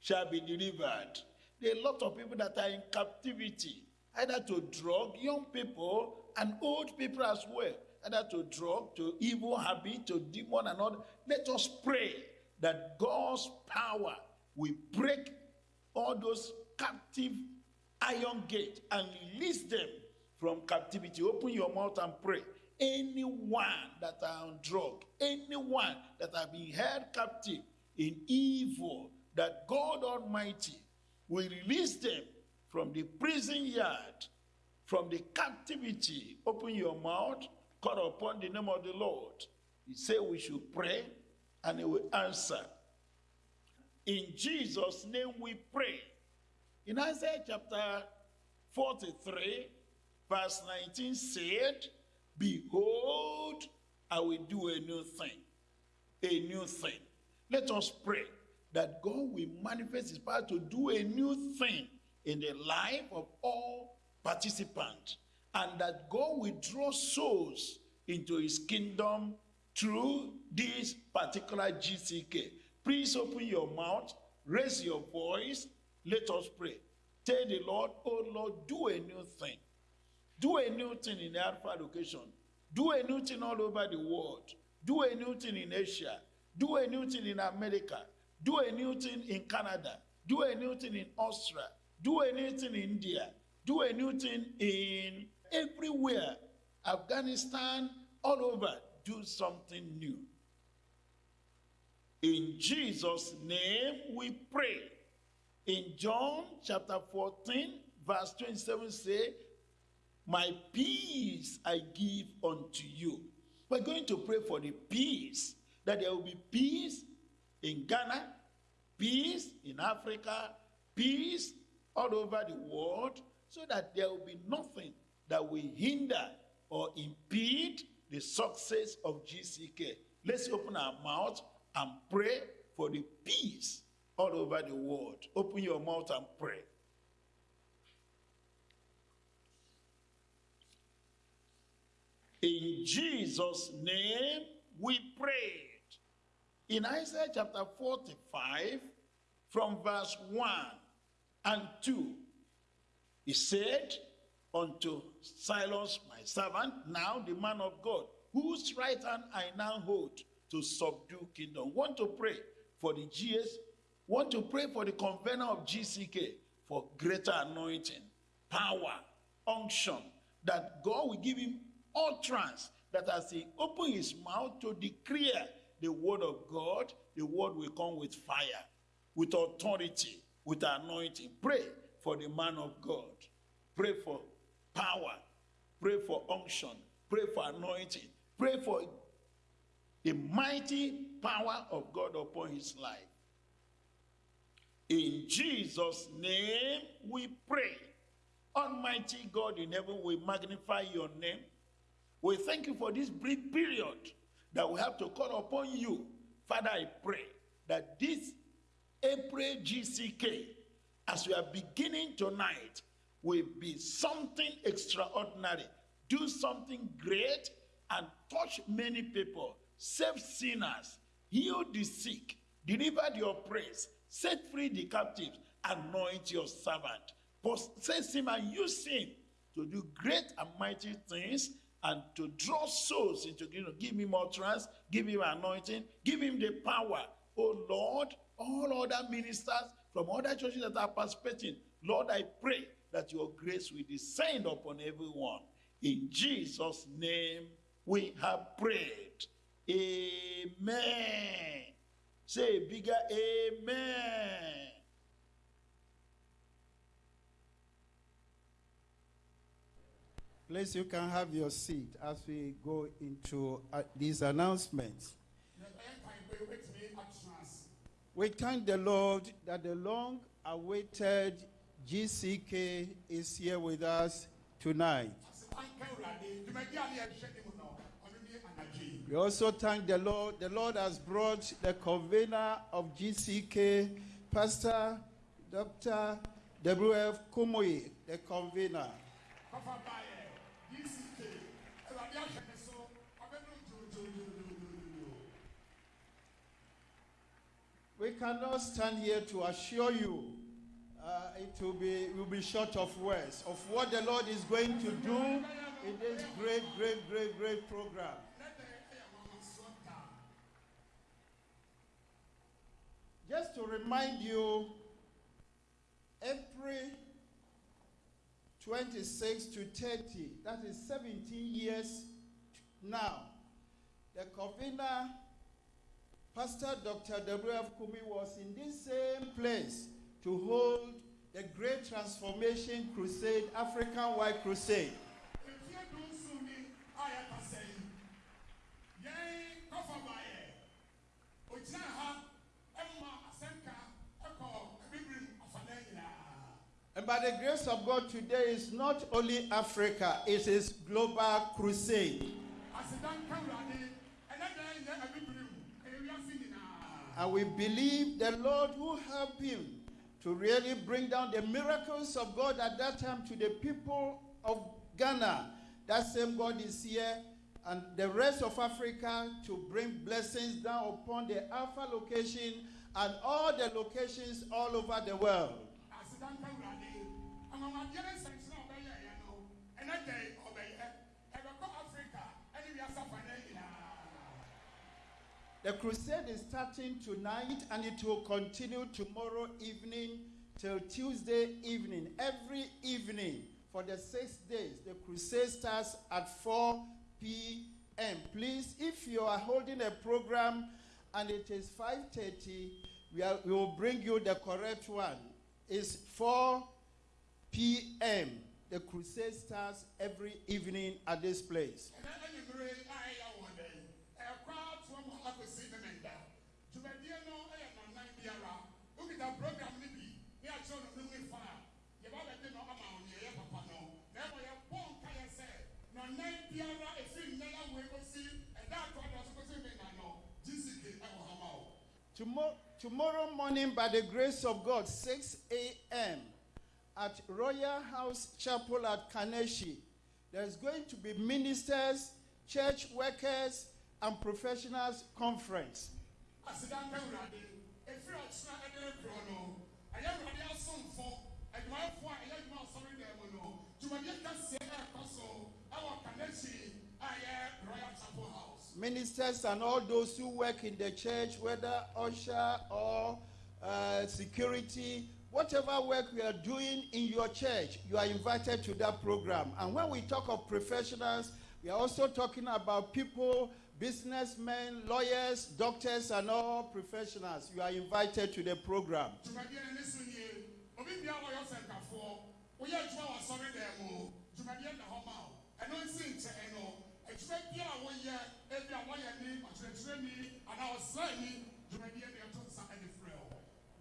shall be delivered. There are a lot of people that are in captivity, either to drug, young people, and old people as well, either to drug, to evil habit, to demon, and all. Let us pray that God's power will break all those captive iron gate and release them from captivity. Open your mouth and pray. Anyone that are on drug, anyone that have been held captive in evil, that God Almighty will release them from the prison yard, from the captivity. Open your mouth, call upon the name of the Lord. He said we should pray and he will answer. In Jesus' name we pray. In Isaiah chapter 43, verse 19 said, Behold, I will do a new thing. A new thing. Let us pray that God will manifest his power to do a new thing in the life of all participants and that God will draw souls into his kingdom through this particular GCK. Please open your mouth, raise your voice, let us pray. Tell the Lord, oh Lord, do a new thing. Do a new thing in the Alpha location. Do a new thing all over the world. Do a new thing in Asia. Do a new thing in America. Do a new thing in Canada. Do a new thing in Austria. Do a new thing in India. Do a new thing in everywhere. Afghanistan, all over. Do something new. In Jesus' name we pray. In John chapter 14, verse 27 say, My peace I give unto you. We're going to pray for the peace, that there will be peace in Ghana, peace in Africa, peace all over the world, so that there will be nothing that will hinder or impede the success of GCK. Let's open our mouth and pray for the peace all over the world. Open your mouth and pray. In Jesus' name we prayed. In Isaiah chapter 45, from verse 1 and 2, he said unto Cyrus, my servant, now the man of God, whose right hand I now hold, to subdue kingdom. Want to pray for the GS, want to pray for the convener of GCK for greater anointing, power, unction, that God will give him utterance, that as he open his mouth to declare the word of God, the word will come with fire, with authority, with anointing. Pray for the man of God. Pray for power. Pray for unction. Pray for anointing. Pray for the mighty power of God upon his life. In Jesus' name we pray. Almighty God in heaven, we magnify your name. We thank you for this brief period that we have to call upon you. Father, I pray that this April GCK, as we are beginning tonight, will be something extraordinary. Do something great and touch many people. Save sinners, heal the sick, deliver the oppressed, set free the captives, anoint your servant. Possess him and use him to do great and mighty things and to draw souls into you know, give him utterance, give him anointing, give him the power. Oh Lord, all other ministers from other churches that are participating, Lord, I pray that your grace will descend upon everyone. In Jesus' name we have prayed. Amen. Say bigger amen. Please, you can have your seat as we go into uh, these announcements. We thank the Lord that the long awaited GCK is here with us tonight. We also thank the Lord. The Lord has brought the convener of GCK, Pastor Dr. W.F. Kumuyi, the convener. We cannot stand here to assure you. Uh, it will be will be short of words of what the Lord is going to do in this great, great, great, great program. Just to remind you, April 26 to 30, that is 17 years now, the convener Pastor Dr. W.F. Kumuyi was in this same place to hold the Great Transformation Crusade, African White Crusade. And by the grace of God, today is not only Africa, it is global crusade. And we believe the Lord will help him to really bring down the miracles of God at that time to the people of Ghana. That same God is here, and the rest of Africa to bring blessings down upon the Alpha location and all the locations all over the world. The crusade is starting tonight and it will continue tomorrow evening till Tuesday evening. Every evening for the six days, the crusade starts at 4 p.m. Please, if you are holding a program and it is 5:30, we, are, we will bring you the correct one. It's 4 p.m. The crusade starts every evening at this place. Tomorrow, tomorrow morning, by the grace of God, 6 a.m. at Royal House Chapel at Kaneshie, there's going to be ministers, church workers, and professionals conference. Ministers and all those who work in the church, whether usher or uh, security, whatever work we are doing in your church, you are invited to that program. And when we talk of professionals, we are also talking about people, businessmen, lawyers, doctors, and all professionals. You are invited to the program. Ebi a ni dwumadie nsa ɛde frɛ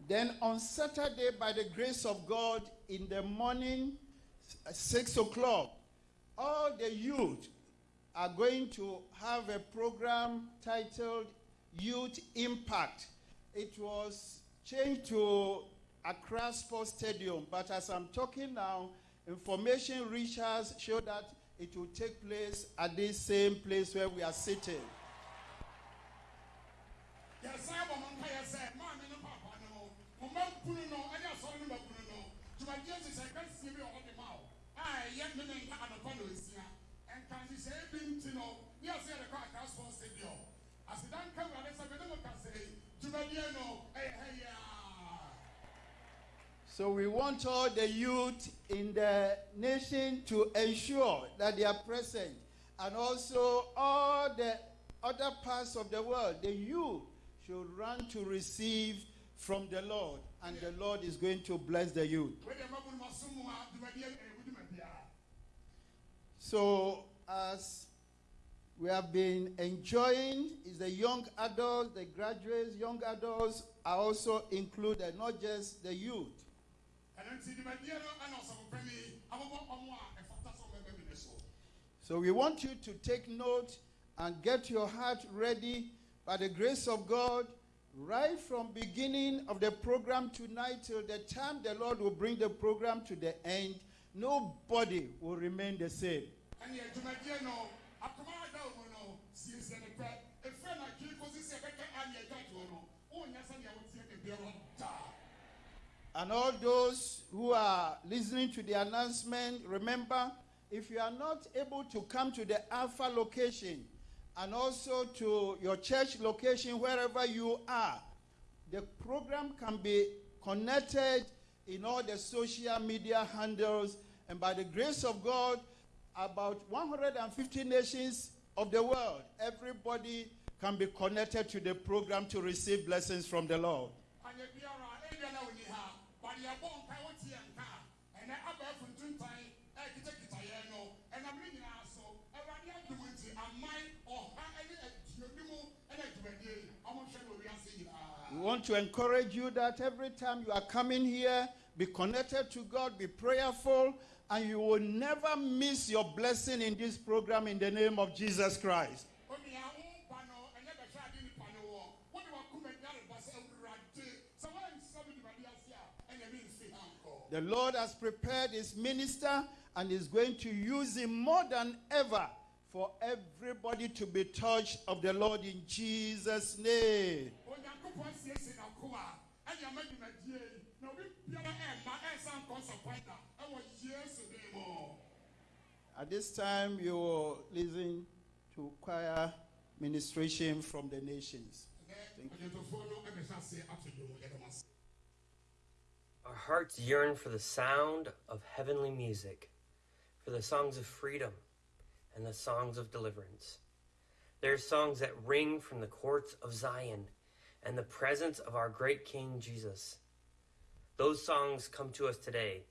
Then on Saturday, by the grace of God, in the morning, six o'clock, all the youth are going to have a program titled Youth Impact. It was changed to Accra Sports Stadium, but as I'm talking now, information reaches show that it will take place at this same place where we are sitting. yɛsan bɔ mo mpa yɛ sɛ maame no papa no mo mo mma kunu no ɛne asɔre no ma So we want all the youth in the nation to ensure that they are present. And also all the other parts of the world, the youth should run to receive from the Lord. And the Lord is going to bless the youth. So as we have been enjoying is the young adults, the graduates, young adults are also included, not just the youth. So we want you to take note and get your heart ready by the grace of God right from beginning of the program tonight till the time the Lord will bring the program to the end nobody will remain the same. And all those who are listening to the announcement, remember, if you are not able to come to the Alpha location and also to your church location, wherever you are, the program can be connected in all the social media handles. And by the grace of God, about 150 nations of the world, everybody can be connected to the program to receive blessings from the Lord. Bade yɛbɔ nkae woteɛ nka a ɛnɛ abɛɛfo ntontan ɛkitakita yɛn no ɛnam ne nyinaa so We want to encourage you that every time you are coming here, be connected to God, be prayerful, and you will never miss your blessing in this program in the name of Jesus Christ. The Lord has prepared his minister and is going to use him more than ever for everybody to be touched of the Lord in Jesus' name. At this time, you will listen to choir ministration from the nations. ɛnɛ ɔgyetofoɔ hearts yearn for the sound of heavenly music, for the songs of freedom and the songs of deliverance. There are songs that ring from the courts of Zion and the presence of our great King Jesus. Those songs come to us today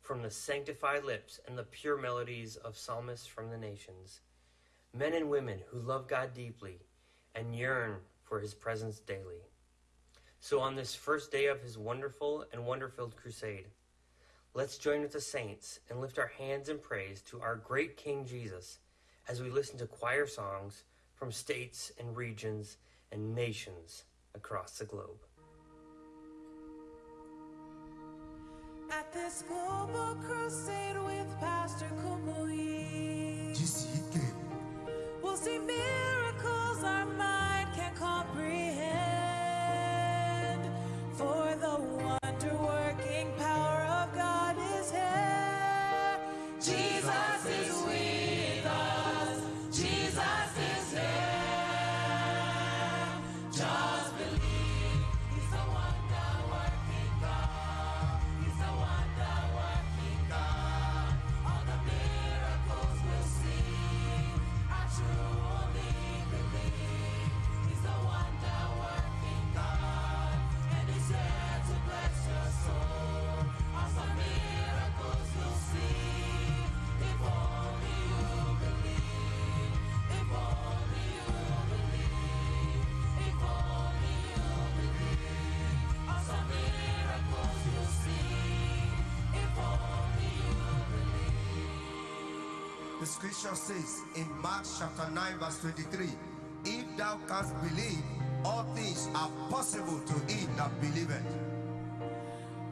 from the sanctified lips and the pure melodies of psalmists from the nations, men and women who love God deeply and yearn for his presence daily. So, on this first day of his wonderful and wonder filled crusade, let's join with the saints and lift our hands in praise to our great King Jesus as we listen to choir songs from states and regions and nations across the globe. At this global crusade with Pastor Kumuyi, we'll see miracles The scripture says in Mark chapter 9 verse 23, If thou canst believe, all things are possible to him that believeth.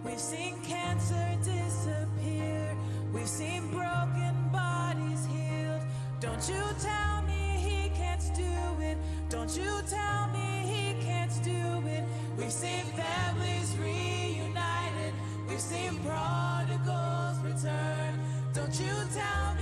We've seen cancer disappear. We've seen broken bodies healed. Don't you tell me he can't do it. Don't you tell me he can't do it. We've seen families reunited. We've seen prodigals return. Don't you tell me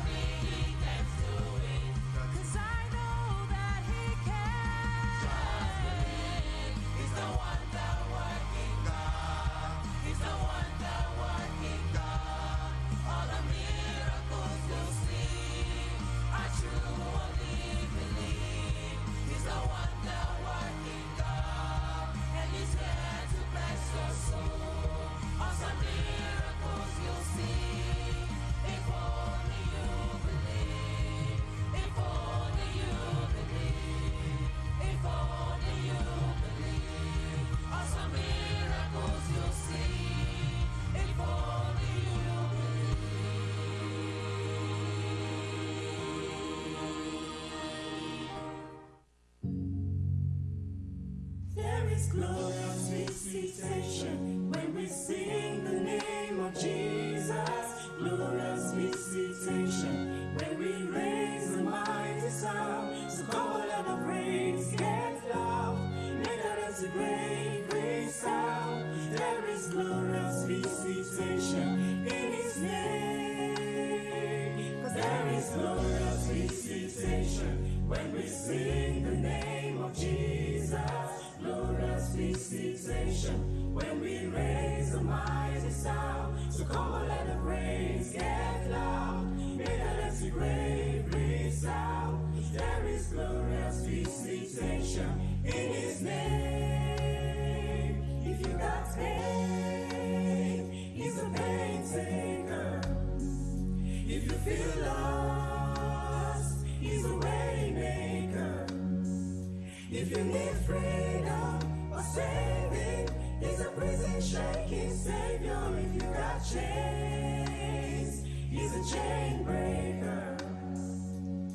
freedom a saving is a prison shaking savior if you got chains. He's a chain breaker.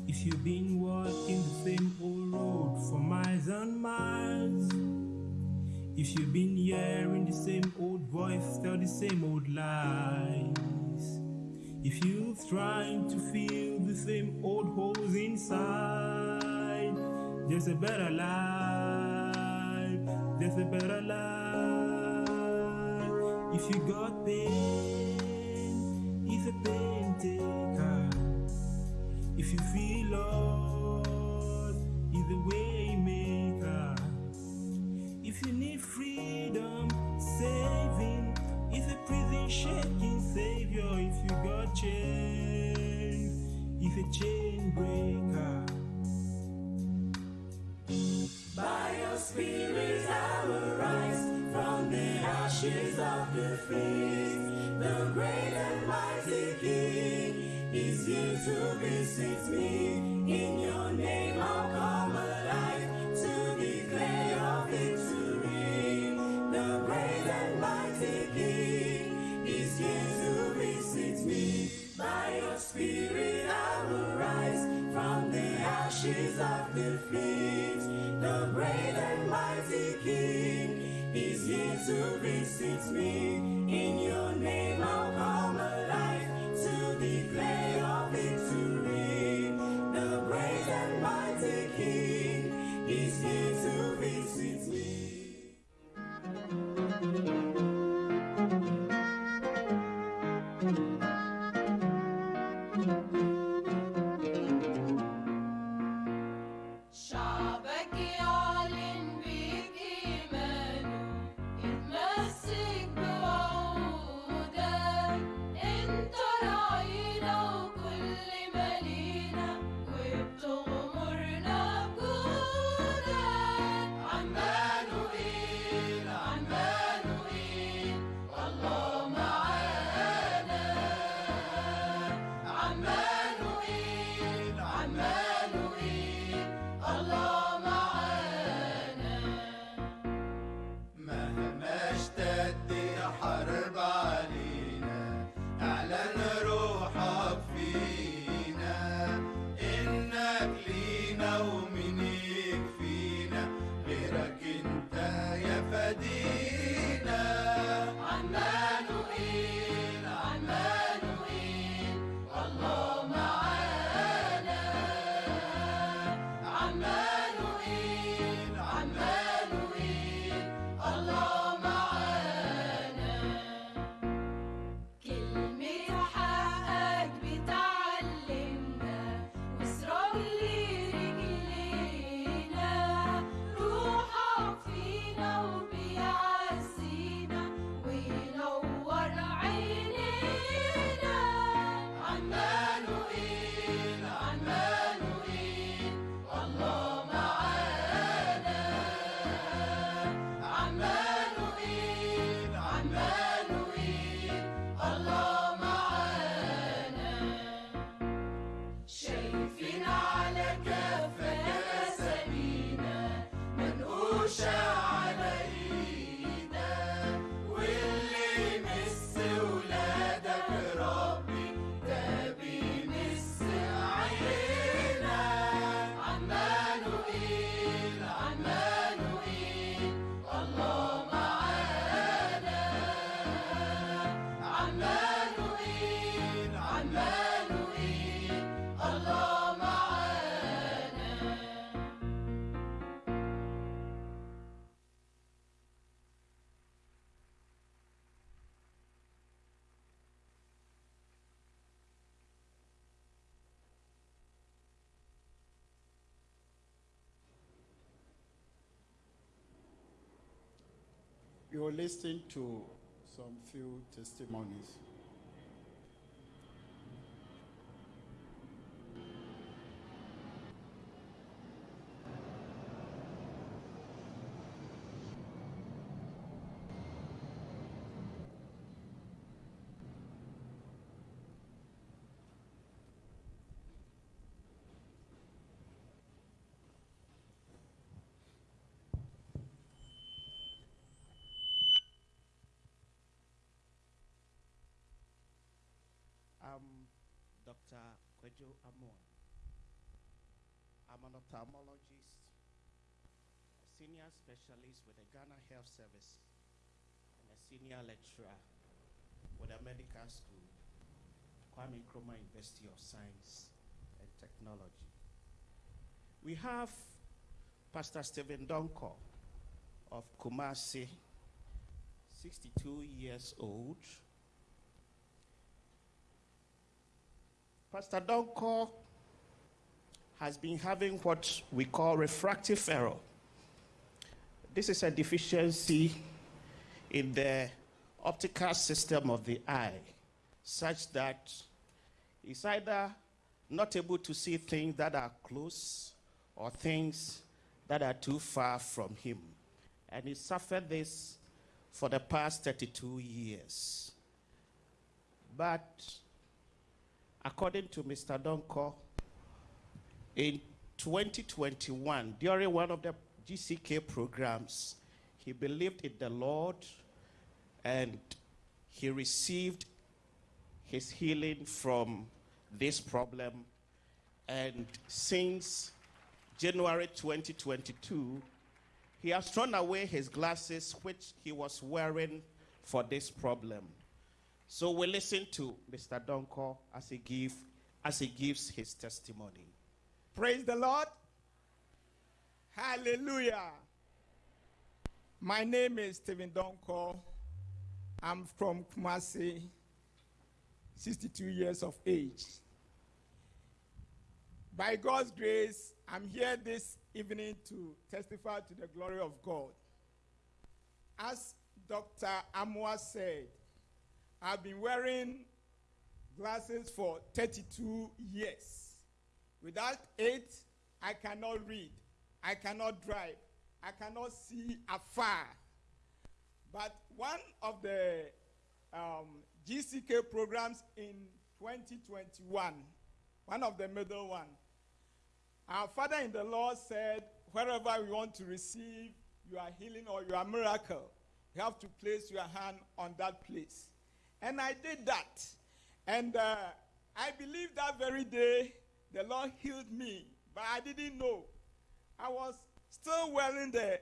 If you've been walking the same old road for miles and miles, if you've been hearing the same old voice tell the same old lies, if you've tried to fill the same old holes inside, there's a better life. There's a better life. If you got pain, it's a pain taker. If you feel lost, he's a way. It's me. We will listen to some few testimonies. I'm Dr. Kwejo Amon. I'm an ophthalmologist, a senior specialist with the Ghana Health Service, and a senior lecturer with the medical school, Kwame Nkrumah University of Science and Technology. We have Pastor Stephen Donko of Kumasi, 62 years old. Pastor Donko has been having what we call refractive error. This is a deficiency in the optical system of the eye, such that he's either not able to see things that are close or things that are too far from him. And he suffered this for the past 32 years. But according to Mr. Donko, in 2021, during one of the GCK programs, he believed in the Lord and he received his healing from this problem. And since January 2022, he has thrown away his glasses, which he was wearing for this problem. So we listen to Mr. Donko as he give as he gives his testimony. Praise the Lord. Hallelujah. My name is Stephen Donko. I'm from Kumasi, 62 years of age. By God's grace, I'm here this evening to testify to the glory of God. As Dr. Amwa said, I've been wearing glasses for 32 years. Without it, I cannot read, I cannot drive, I cannot see afar. But one of the um, GCK programs in 2021, one of the middle one, our Father in the Lord said, wherever we want to receive your healing or your miracle, you have to place your hand on that place. And I did that. And uh, I believe that very day the Lord healed me, but I didn't know. I was still wearing the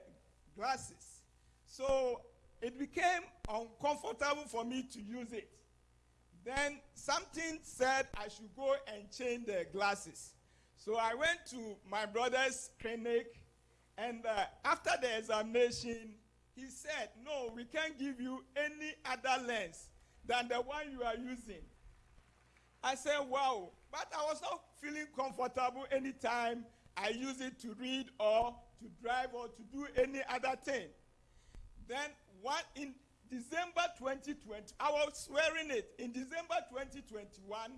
glasses. So it became uncomfortable for me to use it. Then something said I should go and change the glasses. So I went to my brother's clinic, and uh, after the examination, he said, No, we can't give you any other lens than the one you are using. I said, Wow. But I was not feeling comfortable anytime I use it to read or to drive or to do any other thing. Then, one in December 2020, I was wearing it. In December 2021,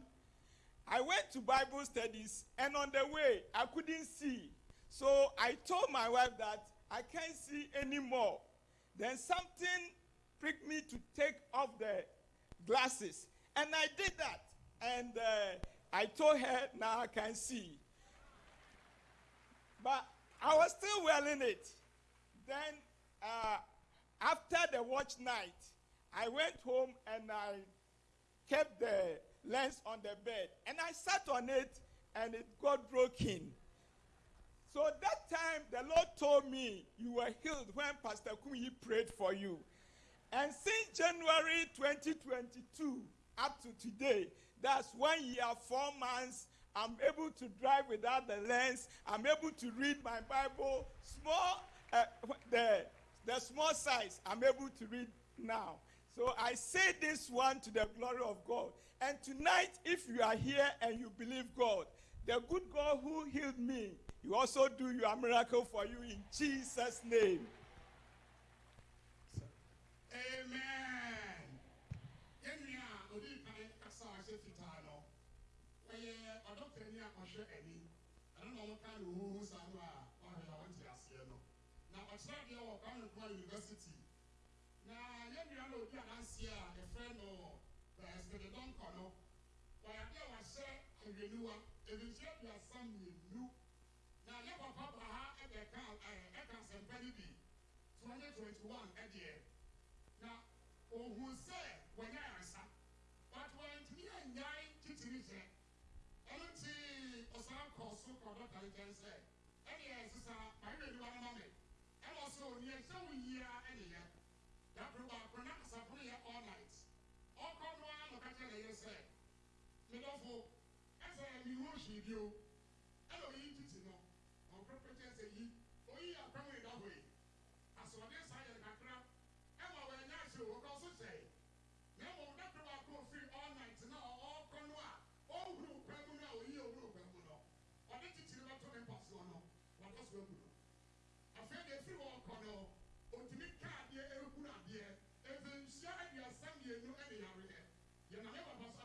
I went to Bible studies, and on the way, I couldn't see. So I told my wife that I can't see anymore. Then something pricked me to take off the glasses, and I did that. And uh, I told her, now I can see. But I was still wearing it. Then, uh, after the watch night, I went home and I kept the lens on the bed. And I sat on it and it got broken. So that time, the Lord told me you were healed when Pastor Kumuyi prayed for you. And since January 2022 up to today, that's one year, four months, I'm able to drive without the lens. I'm able to read my Bible. Small, uh, the, the small size, I'm able to read now. So I say this one to the glory of God. And tonight, if you are here and you believe God, the good God who healed me, He also do your miracle for you in Jesus' name. Na huhu saa no a ɔhwɛ a ɔnte aseɛ no. Na ɔkyerɛ deɛ wɔ kwame nkrumah university. Na yɛn nua no odi adanseɛ a yɛfrɛ no ɛsɛde dɔnkɔ no ɔyɛ adeɛ a wahyɛ ahwɛniwa ebihyɛ aduasa mmienu. Na ne papa ba ha ɛbɛka ɛɛ ɛka nsɛmpa no bi. Twenty twenty one ɛdeɛ. Na ohun sɛ ka ne kyɛn sɛ ɛne yɛ sisa ma ne bɛdi wara ma me ɛwɔ so nea ɛhyɛ wo yia ɛne yɛ dapere baako na asafo no yɛ all night ɔkɔ no ara na ɔka kyerɛ ne yɛ sɛ medɔfo ɛsɛ ɛmi wo hwii bio aso egu afei de efiri wɔn kɔ no otumi ka adeɛ ehuru adeɛ efe nsia aduasa mmienu ɛne yareɛ yɛn na ne papa so.